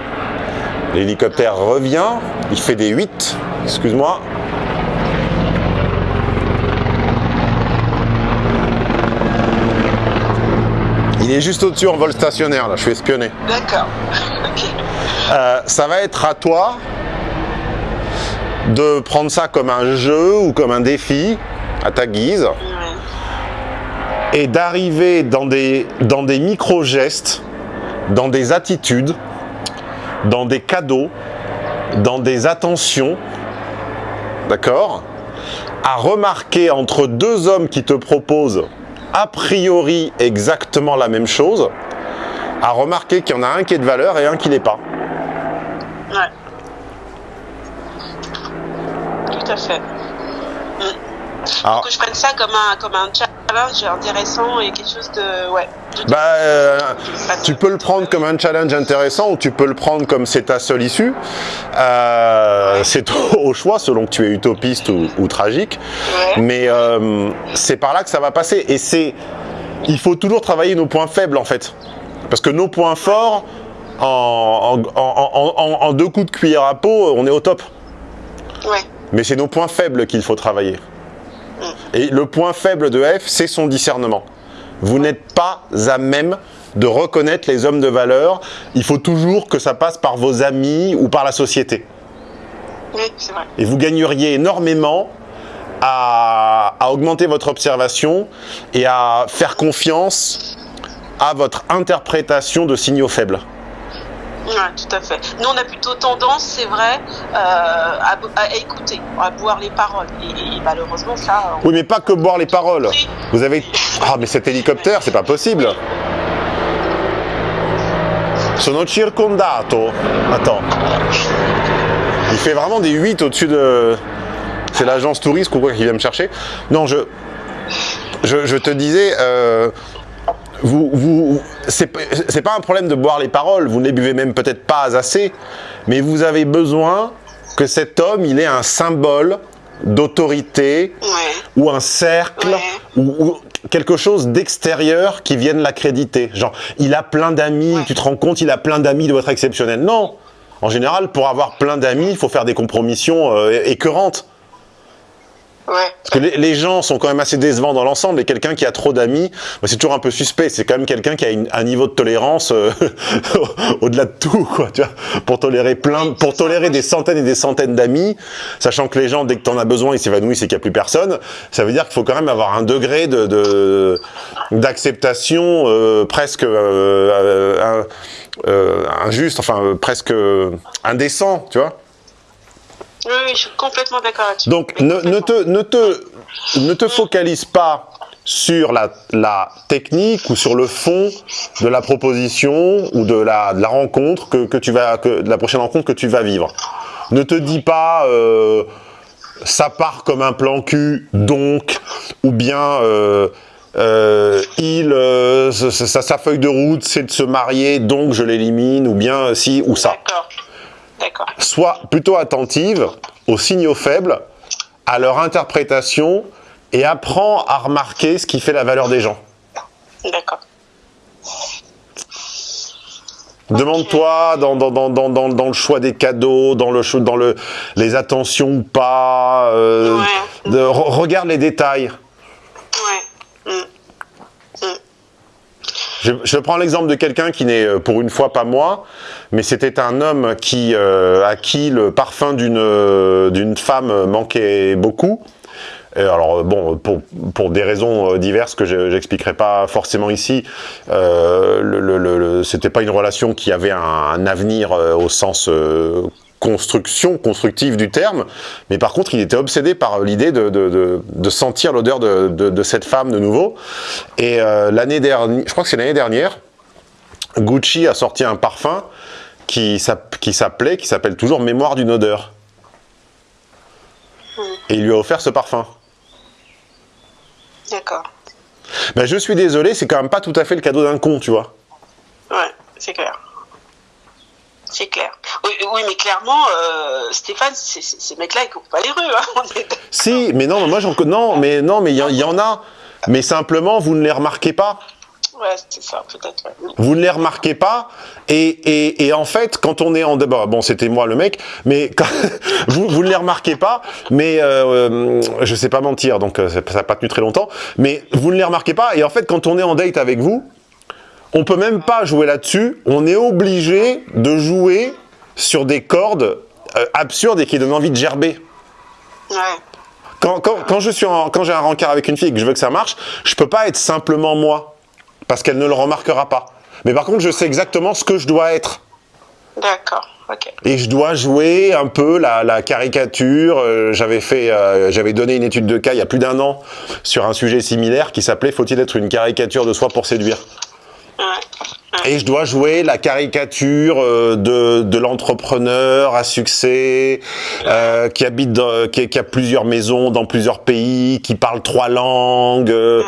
L'hélicoptère revient, il fait des 8, excuse-moi. Il est juste au-dessus en vol stationnaire, là, je suis espionné. D'accord. Euh, ça va être à toi de prendre ça comme un jeu ou comme un défi, à ta guise et d'arriver dans des, dans des micro-gestes, dans des attitudes, dans des cadeaux, dans des attentions, d'accord À remarquer entre deux hommes qui te proposent a priori exactement la même chose, à remarquer qu'il y en a un qui est de valeur et un qui n'est pas. Ouais. Tout à fait. Alors, que je prenne ça comme un, comme un challenge intéressant et quelque chose de... Ouais, bah, euh, tu peux le prendre comme un challenge intéressant ou tu peux le prendre comme c'est ta seule issue. Euh, c'est au choix selon que tu es utopiste ou, tragique. Mais euh, c'est par là que ça va passer. Et c'est... Il faut toujours travailler nos points faibles en fait. Parce que nos points forts, en, en, en deux coups de cuillère à peau, on est au top. Ouais. Mais c'est nos points faibles qu'il faut travailler. Et le point faible de F, c'est son discernement. Vous n'êtes pas à même de reconnaître les hommes de valeur. Il faut toujours que ça passe par vos amis ou par la société. Oui, c'est vrai. Et vous gagneriez énormément à, augmenter votre observation et à faire confiance à votre interprétation de signaux faibles. Ouais, tout à fait. Nous, on a plutôt tendance, c'est vrai, euh, à, à écouter, à boire les paroles. Et, et malheureusement, ça. on- Oui, mais pas que boire les paroles. Oui. Vous avez... Ah, mais cet hélicoptère, c'est pas possible. Sono circondato. Attends. Il fait vraiment des 8 au-dessus de... C'est l'agence touriste ou quoi qui vient me chercher. Non, je... Je, je te disais... euh, Vous, vous, c'est pas- un problème de boire les paroles, vous ne les buvez même peut-être pas assez, mais vous avez besoin que cet homme, il ait un symbole d'autorité, Ouais. ou un cercle Ouais. ou, ou quelque chose d'extérieur qui vienne l'accréditer. Genre, il a plein d'amis, Ouais. tu te rends compte, il a plein d'amis, il doit être exceptionnel. Non En général, pour avoir plein d'amis, il faut faire des compromissions euh, écœurantes. Ouais. Parce que les, les gens sont quand même assez décevants dans l'ensemble, et quelqu'un qui a trop d'amis, bah, c'est toujours un peu suspect. C'est quand même quelqu'un qui a une- un niveau de tolérance euh, au-delà de tout, quoi. Tu vois, pour tolérer plein, Oui, pour ça. tolérer des centaines et des centaines d'amis, sachant que les gens, dès que t'en as besoin, ils s'évanouissent et qu'il n'y a plus personne. Ça veut dire qu'il faut quand même avoir un degré de de- d'acceptation euh, presque euh, injuste, enfin presque indécent, tu vois. Oui, oui, je suis complètement d'accord là-dessus. Donc ne, te, ne, te, ne te focalise pas sur la, la technique ou sur le fond de la proposition ou de la, de la rencontre que, que tu vas que, de la prochaine rencontre que tu vas vivre. Ne te dis pas euh, ça part comme un plan cul donc ou bien euh, euh, il sa, sa- feuille de route c'est de se marier donc je l'élimine ou bien si ou ça D'accord. Sois plutôt attentive aux signaux faibles, à leur interprétation et apprends à remarquer ce qui fait la valeur des gens. D'accord. Demande-toi dans, dans, dans, dans, dans, dans le choix des cadeaux, dans, le, dans le, les attentions ou pas, euh, Ouais. de- re- regarde les détails. Ouais. Mm. Je, je prends l'exemple de quelqu'un qui n'est euh, pour une fois pas moi, mais c'était un homme qui, euh, à qui le parfum d'une euh, femme manquait beaucoup. Alors bon, pour, pour des raisons diverses que je j'expliquerai pas forcément ici, c'était pas une relation qui avait un, avenir au sens construction, constructive du terme, mais par contre il était obsédé par l'idée de, de, de, de sentir l'odeur de, cette femme de nouveau. Et euh, l'année dernière, je crois que c'est l'année dernière, Gucci a sorti un parfum qui s'app- qui s'appelait, qui s'appelle toujours Mémoire d'une odeur. Et il lui a offert ce parfum. D'accord. Ben, je suis désolé, c'est quand même pas tout à fait le cadeau d'un con, tu vois. Ouais, c'est clair. C'est clair. Oui, oui, mais clairement, euh, Stéphane, ces mecs-là, ils courent pas les rues. Hein. Si, mais non, mais moi j'en non, mais non, mais il y, en- il y en a. Mais simplement, vous ne les remarquez pas. Ouais, c'est ça, peut-être. ouais. Vous ne les remarquez pas. Et, et, et en fait, quand on est en débat, bon, c'était moi le mec, mais quand, vous, vous ne les remarquez pas. Mais euh, euh, je sais pas mentir, donc euh, ça n'a pas tenu très longtemps. Mais vous ne les remarquez pas. Et en fait, quand on est en date avec vous, on peut même pas jouer là-dessus. On est obligé de jouer sur des cordes euh, absurdes et qui donnent envie de gerber. Ouais. Quand, quand, quand je suis en- quand j'ai un rencard avec une fille et que je veux que ça marche, je peux pas être simplement moi parce qu'elle ne le remarquera pas. Mais par contre, je sais exactement ce que je dois être. D'accord. Ok. Et je dois jouer un peu la, la caricature. Euh, j'avais fait, euh, j'avais donné une étude de cas il y a plus d'un an sur un sujet similaire qui s'appelait Faut-il être une caricature de soi pour séduire? Ouais. Et je dois jouer la caricature euh, de, de l'entrepreneur à succès, euh, qui habite, dans- qui, qui a plusieurs maisons dans plusieurs pays, qui parle trois langues. euh,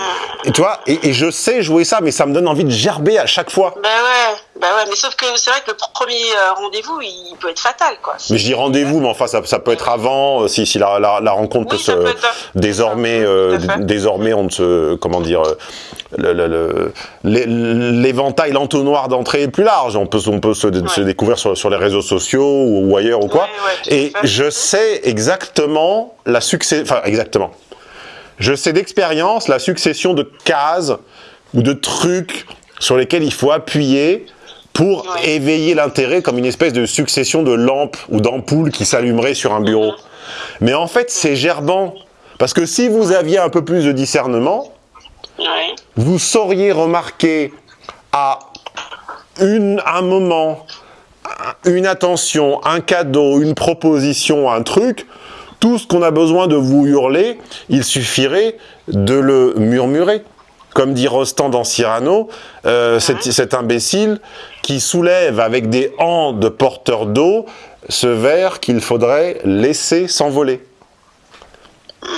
et tu vois, et, et je sais jouer ça, mais ça me donne envie de gerber à chaque fois. Bah ouais, bah ouais, mais sauf que c'est vrai que le premier rendez-vous, il peut être fatal, quoi. Mais je dis rendez-vous, mais enfin ça, ça peut être avant, si, si la, la, la rencontre Oui, peut se peut être- désormais, euh, désormais on ne se, comment dire, le- le- le- l'entonnoir d'entrée est plus large. On peut, on peut se, se découvrir sur, sur les réseaux sociaux ou, ou ailleurs ou quoi. Ouais, ouais, Et fait. je sais exactement la succès, enfin exactement. Je sais d'expérience la succession de cases ou de trucs sur lesquels il faut appuyer pour éveiller l'intérêt comme une espèce de succession de lampes ou d'ampoules qui s'allumeraient sur un bureau. Mais en fait, c'est gerbant. Parce que si vous aviez un peu plus de discernement, vous sauriez remarquer à une, un moment une attention, un cadeau, une proposition, un truc, tout ce qu'on a besoin de vous hurler, il suffirait de le murmurer. Comme dit Rostand dans Cyrano, euh, cet, imbécile qui soulève avec des hancs de porteur d'eau ce verre qu'il faudrait laisser s'envoler.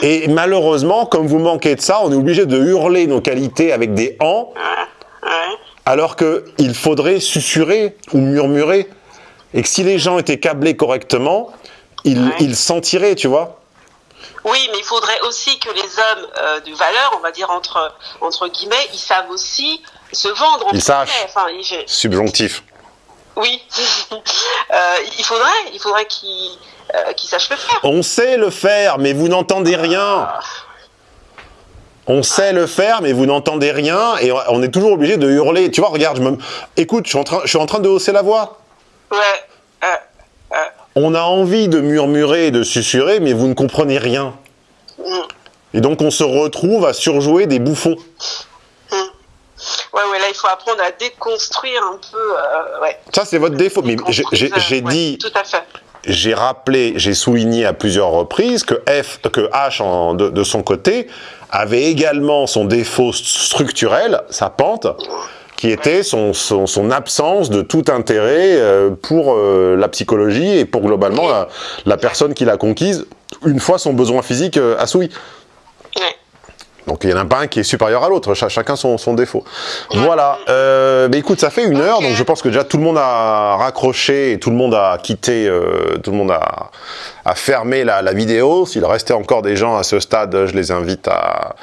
Et malheureusement, comme vous manquez de ça, on est obligé de hurler nos qualités avec des hancs, alors qu'il faudrait susurrer ou murmurer. Et que si les gens étaient câblés correctement, ils, sentiraient, tu vois. Oui, mais il faudrait aussi que les hommes euh, de valeur, on va dire entre, entre guillemets, ils savent aussi se vendre. Ils savent. Subjonctif. Oui. Euh, il faudrait, il faudrait qu'ils euh, sachent le faire. On sait le faire, mais vous n'entendez rien. Ah. On sait le faire, mais vous n'entendez rien, et on est toujours obligé de hurler. Tu vois, regarde, je me... écoute, je suis, en train, je suis en train de hausser la voix. Ouais. On a envie de murmurer et de susurrer, mais vous ne comprenez rien. Et donc on se retrouve à surjouer des bouffons. Ouais, ouais, là il faut apprendre à déconstruire un peu. Euh, ouais. Ça c'est votre défaut. Mais j'ai dit. Tout à fait. J'ai rappelé, j'ai souligné à plusieurs reprises que F, que H de, son côté avait également son défaut structurel, sa pente, qui était son, son, absence de tout intérêt euh, pour euh, la psychologie et pour globalement la, la personne qui l'a conquise une fois son besoin physique euh, assoui. Donc il n'y en a pas un qui est supérieur à l'autre, chacun son, son, défaut. Voilà, euh, mais écoute, ça fait une heure, donc je pense que déjà tout le monde a raccroché et tout le monde a quitté, euh, tout le monde a, a fermé la, la vidéo. S'il restait encore des gens à ce stade, je les invite à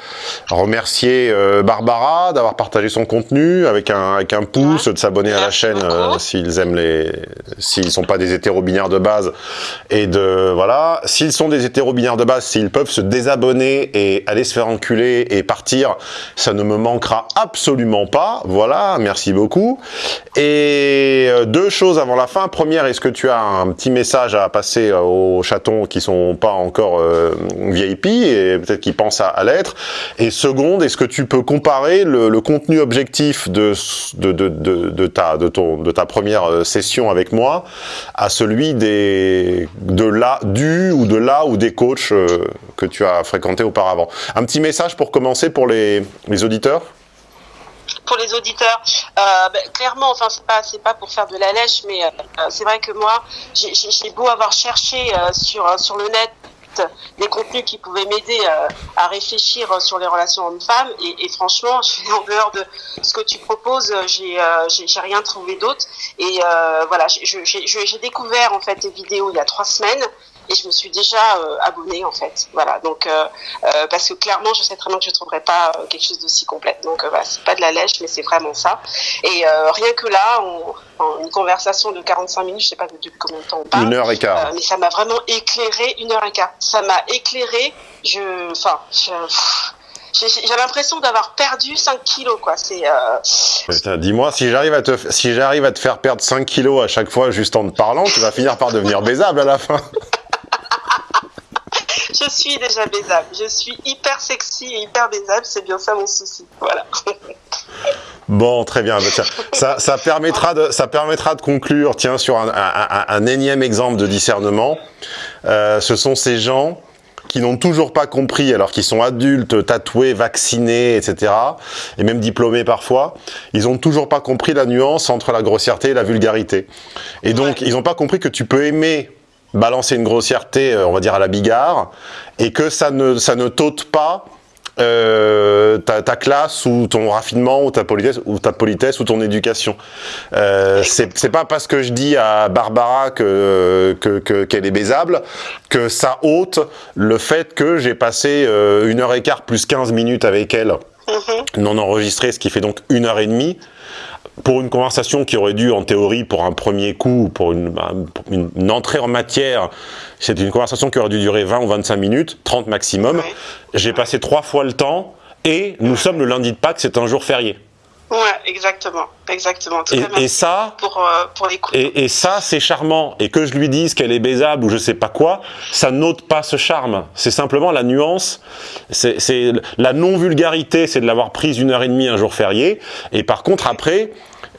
remercier euh, Barbara d'avoir partagé son contenu avec un, avec un pouce, de s'abonner à la chaîne euh, s'ils aiment les, s'ils sont pas des hétéro-binaires de base et de voilà. S'ils sont des hétéro-binaires de base, s'ils peuvent se désabonner et aller se faire enculer et partir, ça ne me manquera absolument pas. Voilà, merci beaucoup. Et euh, deux choses avant la fin. Première, est-ce que tu as un petit message à passer euh, aux chatons qui sont pas encore euh, VIP et peut-être qui pensent à, l'être. Et seconde, est-ce que tu peux comparer le, contenu objectif de, de, de, de, ta, de, ton, de ta première session avec moi à celui des, de là, du ou de là ou des coachs que tu as fréquenté auparavant? Un petit message pour commencer pour les, auditeurs pour les auditeurs, euh, ben, clairement, enfin c'est pas c'est pas pour faire de la lèche, mais euh, c'est vrai que moi j'ai beau avoir cherché euh, sur sur le net des contenus qui pouvaient m'aider à réfléchir sur les relations hommes-femmes et, franchement, en dehors de ce que tu proposes, j'ai j'ai rien trouvé d'autre et voilà, j'ai découvert en fait tes vidéos il y a trois semaines et je me suis déjà euh, abonnée en fait. Voilà, donc euh, euh, parce que clairement, je sais très bien que je ne trouverai pas quelque chose d'aussi complet. Donc voilà, c'est pas de la lèche, mais c'est vraiment ça. Et rien que là, on, une conversation de 45 minutes, je sais pas depuis combien de temps on parle. Une heure et quart. mais ça m'a vraiment éclairé, une heure et quart. Ça m'a éclairé. Je, enfin, j'ai l'impression d'avoir perdu 5 kilos quoi c'est euh... dis-moi si j'arrive à te si j'arrive à te faire perdre 5 kilos à chaque fois juste en te parlant tu vas finir par devenir baisable à la fin je suis déjà baisable. Je suis hyper sexy et hyper baisable. C'est bien ça mon souci. Voilà. Bon, très bien. Ça, ça, permettra de, ça permettra de conclure, tiens, sur un, énième exemple de discernement. Euh, ce sont ces gens qui n'ont toujours pas compris, alors qu'ils sont adultes, tatoués, vaccinés, etc., et même diplômés parfois, ils ont toujours pas compris la nuance entre la grossièreté et la vulgarité. Et donc, ils n'ont pas compris que tu peux aimer balancer une grossièreté, euh, on va dire à la bigare, et que ça ne, ça ne t'ôte pas euh, ta, ta, classe ou ton raffinement ou ta politesse ou ta politesse ou ton éducation. Euh, c'est pas parce que je dis à Barbara que qu'elle que, est baisable que ça ôte le fait que j'ai passé euh, une heure et quart plus 15 minutes avec elle mm-hmm. non enregistré, ce qui fait donc une heure et demie pour une conversation qui aurait dû, en théorie, pour un premier coup, pour une, une, entrée en matière, c'est une conversation qui aurait dû durer 20 ou 25 minutes, 30 maximum. J'ai passé trois fois le temps et nous sommes le lundi de Pâques, c'est un jour férié. Ouais, exactement, exactement. et, ça, pour, euh, pour et, et, ça, c'est charmant. Et que je lui dise qu'elle est baisable ou je sais pas quoi, ça n'ôte pas ce charme. C'est simplement la nuance. C'est la non-vulgarité, c'est de l'avoir prise une heure et demie un jour férié. Et par contre, après,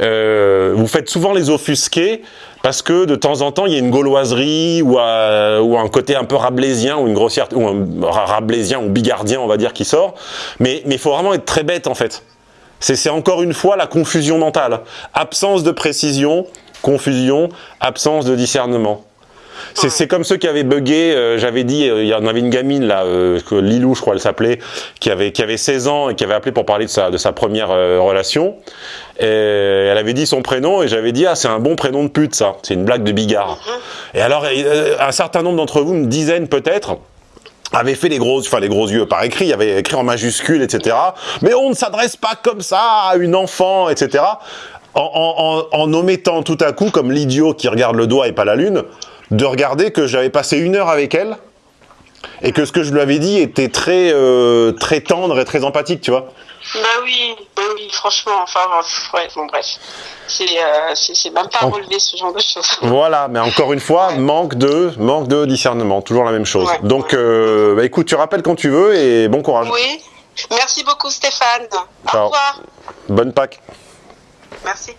euh, vous faites souvent les offusquer parce que de temps en temps, il y a une gauloiserie ou, ou un côté un peu rablaisien ou une grossière ou un rablaisien ou bigardien, on va dire, qui sort. Mais il faut vraiment être très bête en fait. C'est encore une fois la confusion mentale. Absence de précision, confusion, absence de discernement. C'est comme ceux qui avaient bugué, euh, j'avais dit, euh, il y en avait une gamine là, euh, Lilou je crois elle s'appelait, qui avait, qui avait 16 ans et qui avait appelé pour parler de sa, de sa première relation. Et elle avait dit son prénom et j'avais dit, ah c'est un bon prénom de pute ça, c'est une blague de bigard. Et alors un certain nombre d'entre vous, une dizaine peut-être, avaient fait les gros, yeux par écrit, il avait écrit en majuscule, etc. Mais on ne s'adresse pas comme ça à une enfant, etc. En, en, en, omettant tout à coup, comme l'idiot qui regarde le doigt et pas la lune, de regarder que j'avais passé une heure avec elle et que ce que je lui avais dit était très, euh, très tendre et très empathique, tu vois. Bah oui, bah oui, franchement, enfin, ouais, bon, bref. Euh, c'est même pas relevé ce genre de choses. Voilà, mais encore une fois, manque de, manque de discernement, toujours la même chose. Donc, euh, bah, écoute, tu rappelles quand tu veux et bon courage. Oui, merci beaucoup Stéphane. Au revoir. Bonne Pâques. Merci.